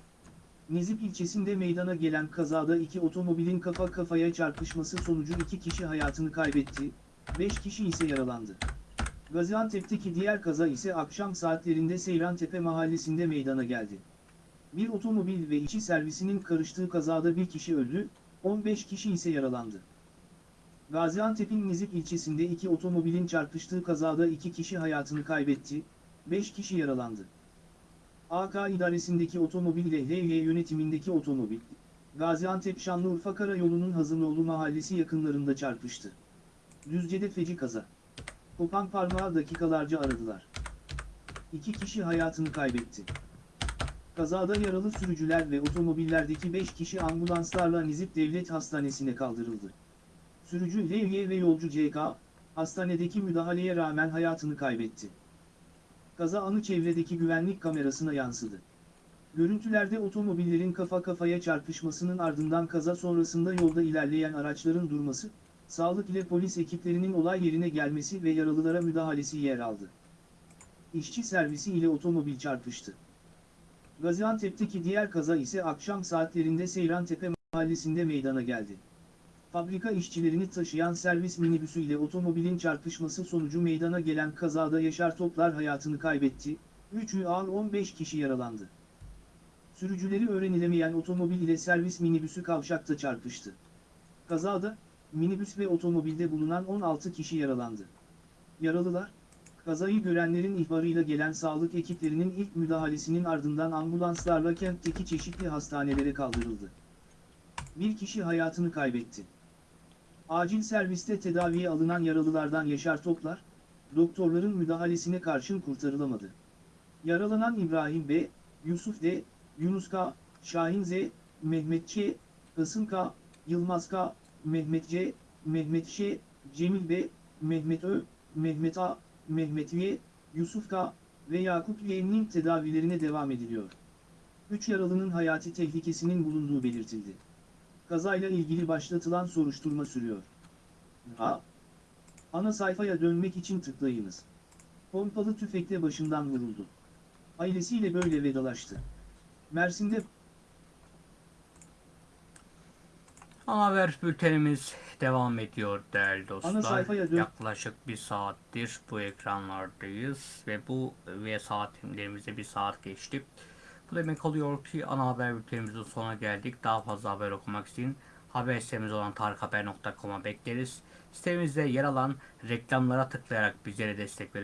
Nizip ilçesinde meydana gelen kazada iki otomobilin kafa kafaya çarpışması sonucu iki kişi hayatını kaybetti, 5 kişi ise yaralandı. Gaziantep'teki diğer kaza ise akşam saatlerinde Seyrantepe mahallesinde meydana geldi. Bir otomobil ve içi servisinin karıştığı kazada bir kişi öldü, 15 kişi ise yaralandı. Gaziantep'in Nizip ilçesinde iki otomobilin çarpıştığı kazada iki kişi hayatını kaybetti, 5 kişi yaralandı. AK idaresindeki otomobil LY yönetimindeki otomobil, Gaziantep Şanlıurfa Karayolu'nun Hazırlıoğlu mahallesi yakınlarında çarpıştı. Düzce'de feci kaza. Kopan parmağı dakikalarca aradılar. İki kişi hayatını kaybetti. Kazada yaralı sürücüler ve otomobillerdeki 5 kişi ambulanslarla Nizip Devlet Hastanesi'ne kaldırıldı. Sürücü Levye ve yolcu CK, hastanedeki müdahaleye rağmen hayatını kaybetti. Kaza anı çevredeki güvenlik kamerasına yansıdı. Görüntülerde otomobillerin kafa kafaya çarpışmasının ardından kaza sonrasında yolda ilerleyen araçların durması, sağlık ile polis ekiplerinin olay yerine gelmesi ve yaralılara müdahalesi yer aldı. İşçi servisi ile otomobil çarpıştı. Gaziantep'teki diğer kaza ise akşam saatlerinde Seyrantepe mahallesinde meydana geldi. Fabrika işçilerini taşıyan servis minibüsü ile otomobilin çarpışması sonucu meydana gelen kazada Yaşar Toplar hayatını kaybetti, 3 ağır 15 kişi yaralandı. Sürücüleri öğrenilemeyen otomobil ile servis minibüsü kavşakta çarpıştı. Kazada, minibüs ve otomobilde bulunan 16 kişi yaralandı. Yaralılar, kazayı görenlerin ihbarıyla gelen sağlık ekiplerinin ilk müdahalesinin ardından ambulanslarla kentteki çeşitli hastanelere kaldırıldı. Bir kişi hayatını kaybetti. Acil serviste tedaviye alınan yaralılardan Yaşar Toplar, doktorların müdahalesine karşın kurtarılamadı. Yaralanan İbrahim B, Yusuf D, Yunus K, Şahin Z, Mehmet Ç, Kasım K, Yılmaz K, Mehmet C, Mehmet Ş, Cemil B, Mehmet Ö, Mehmet A, Mehmet Y, Yusuf K ve Yakup Y'nin tedavilerine devam ediliyor. 3 yaralının hayati tehlikesinin bulunduğu belirtildi. Kazayla ilgili başlatılan soruşturma sürüyor. A. Ana sayfaya dönmek için tıklayınız. Pompalı tüfekle başından vuruldu. Ailesiyle böyle vedalaştı. Mersin'de Ana haber bültenimiz devam ediyor değerli dostlar. Yaklaşık bir saattir bu ekranlardayız ve bu ve saatlerimize bir saat geçti. Bu demek oluyor ki ana haber bültenimizin sonuna geldik. Daha fazla haber okumak için haber sitemiz olan tarikhaber.com'a bekleriz. Sitemizde yer alan reklamlara tıklayarak bizlere destek verin.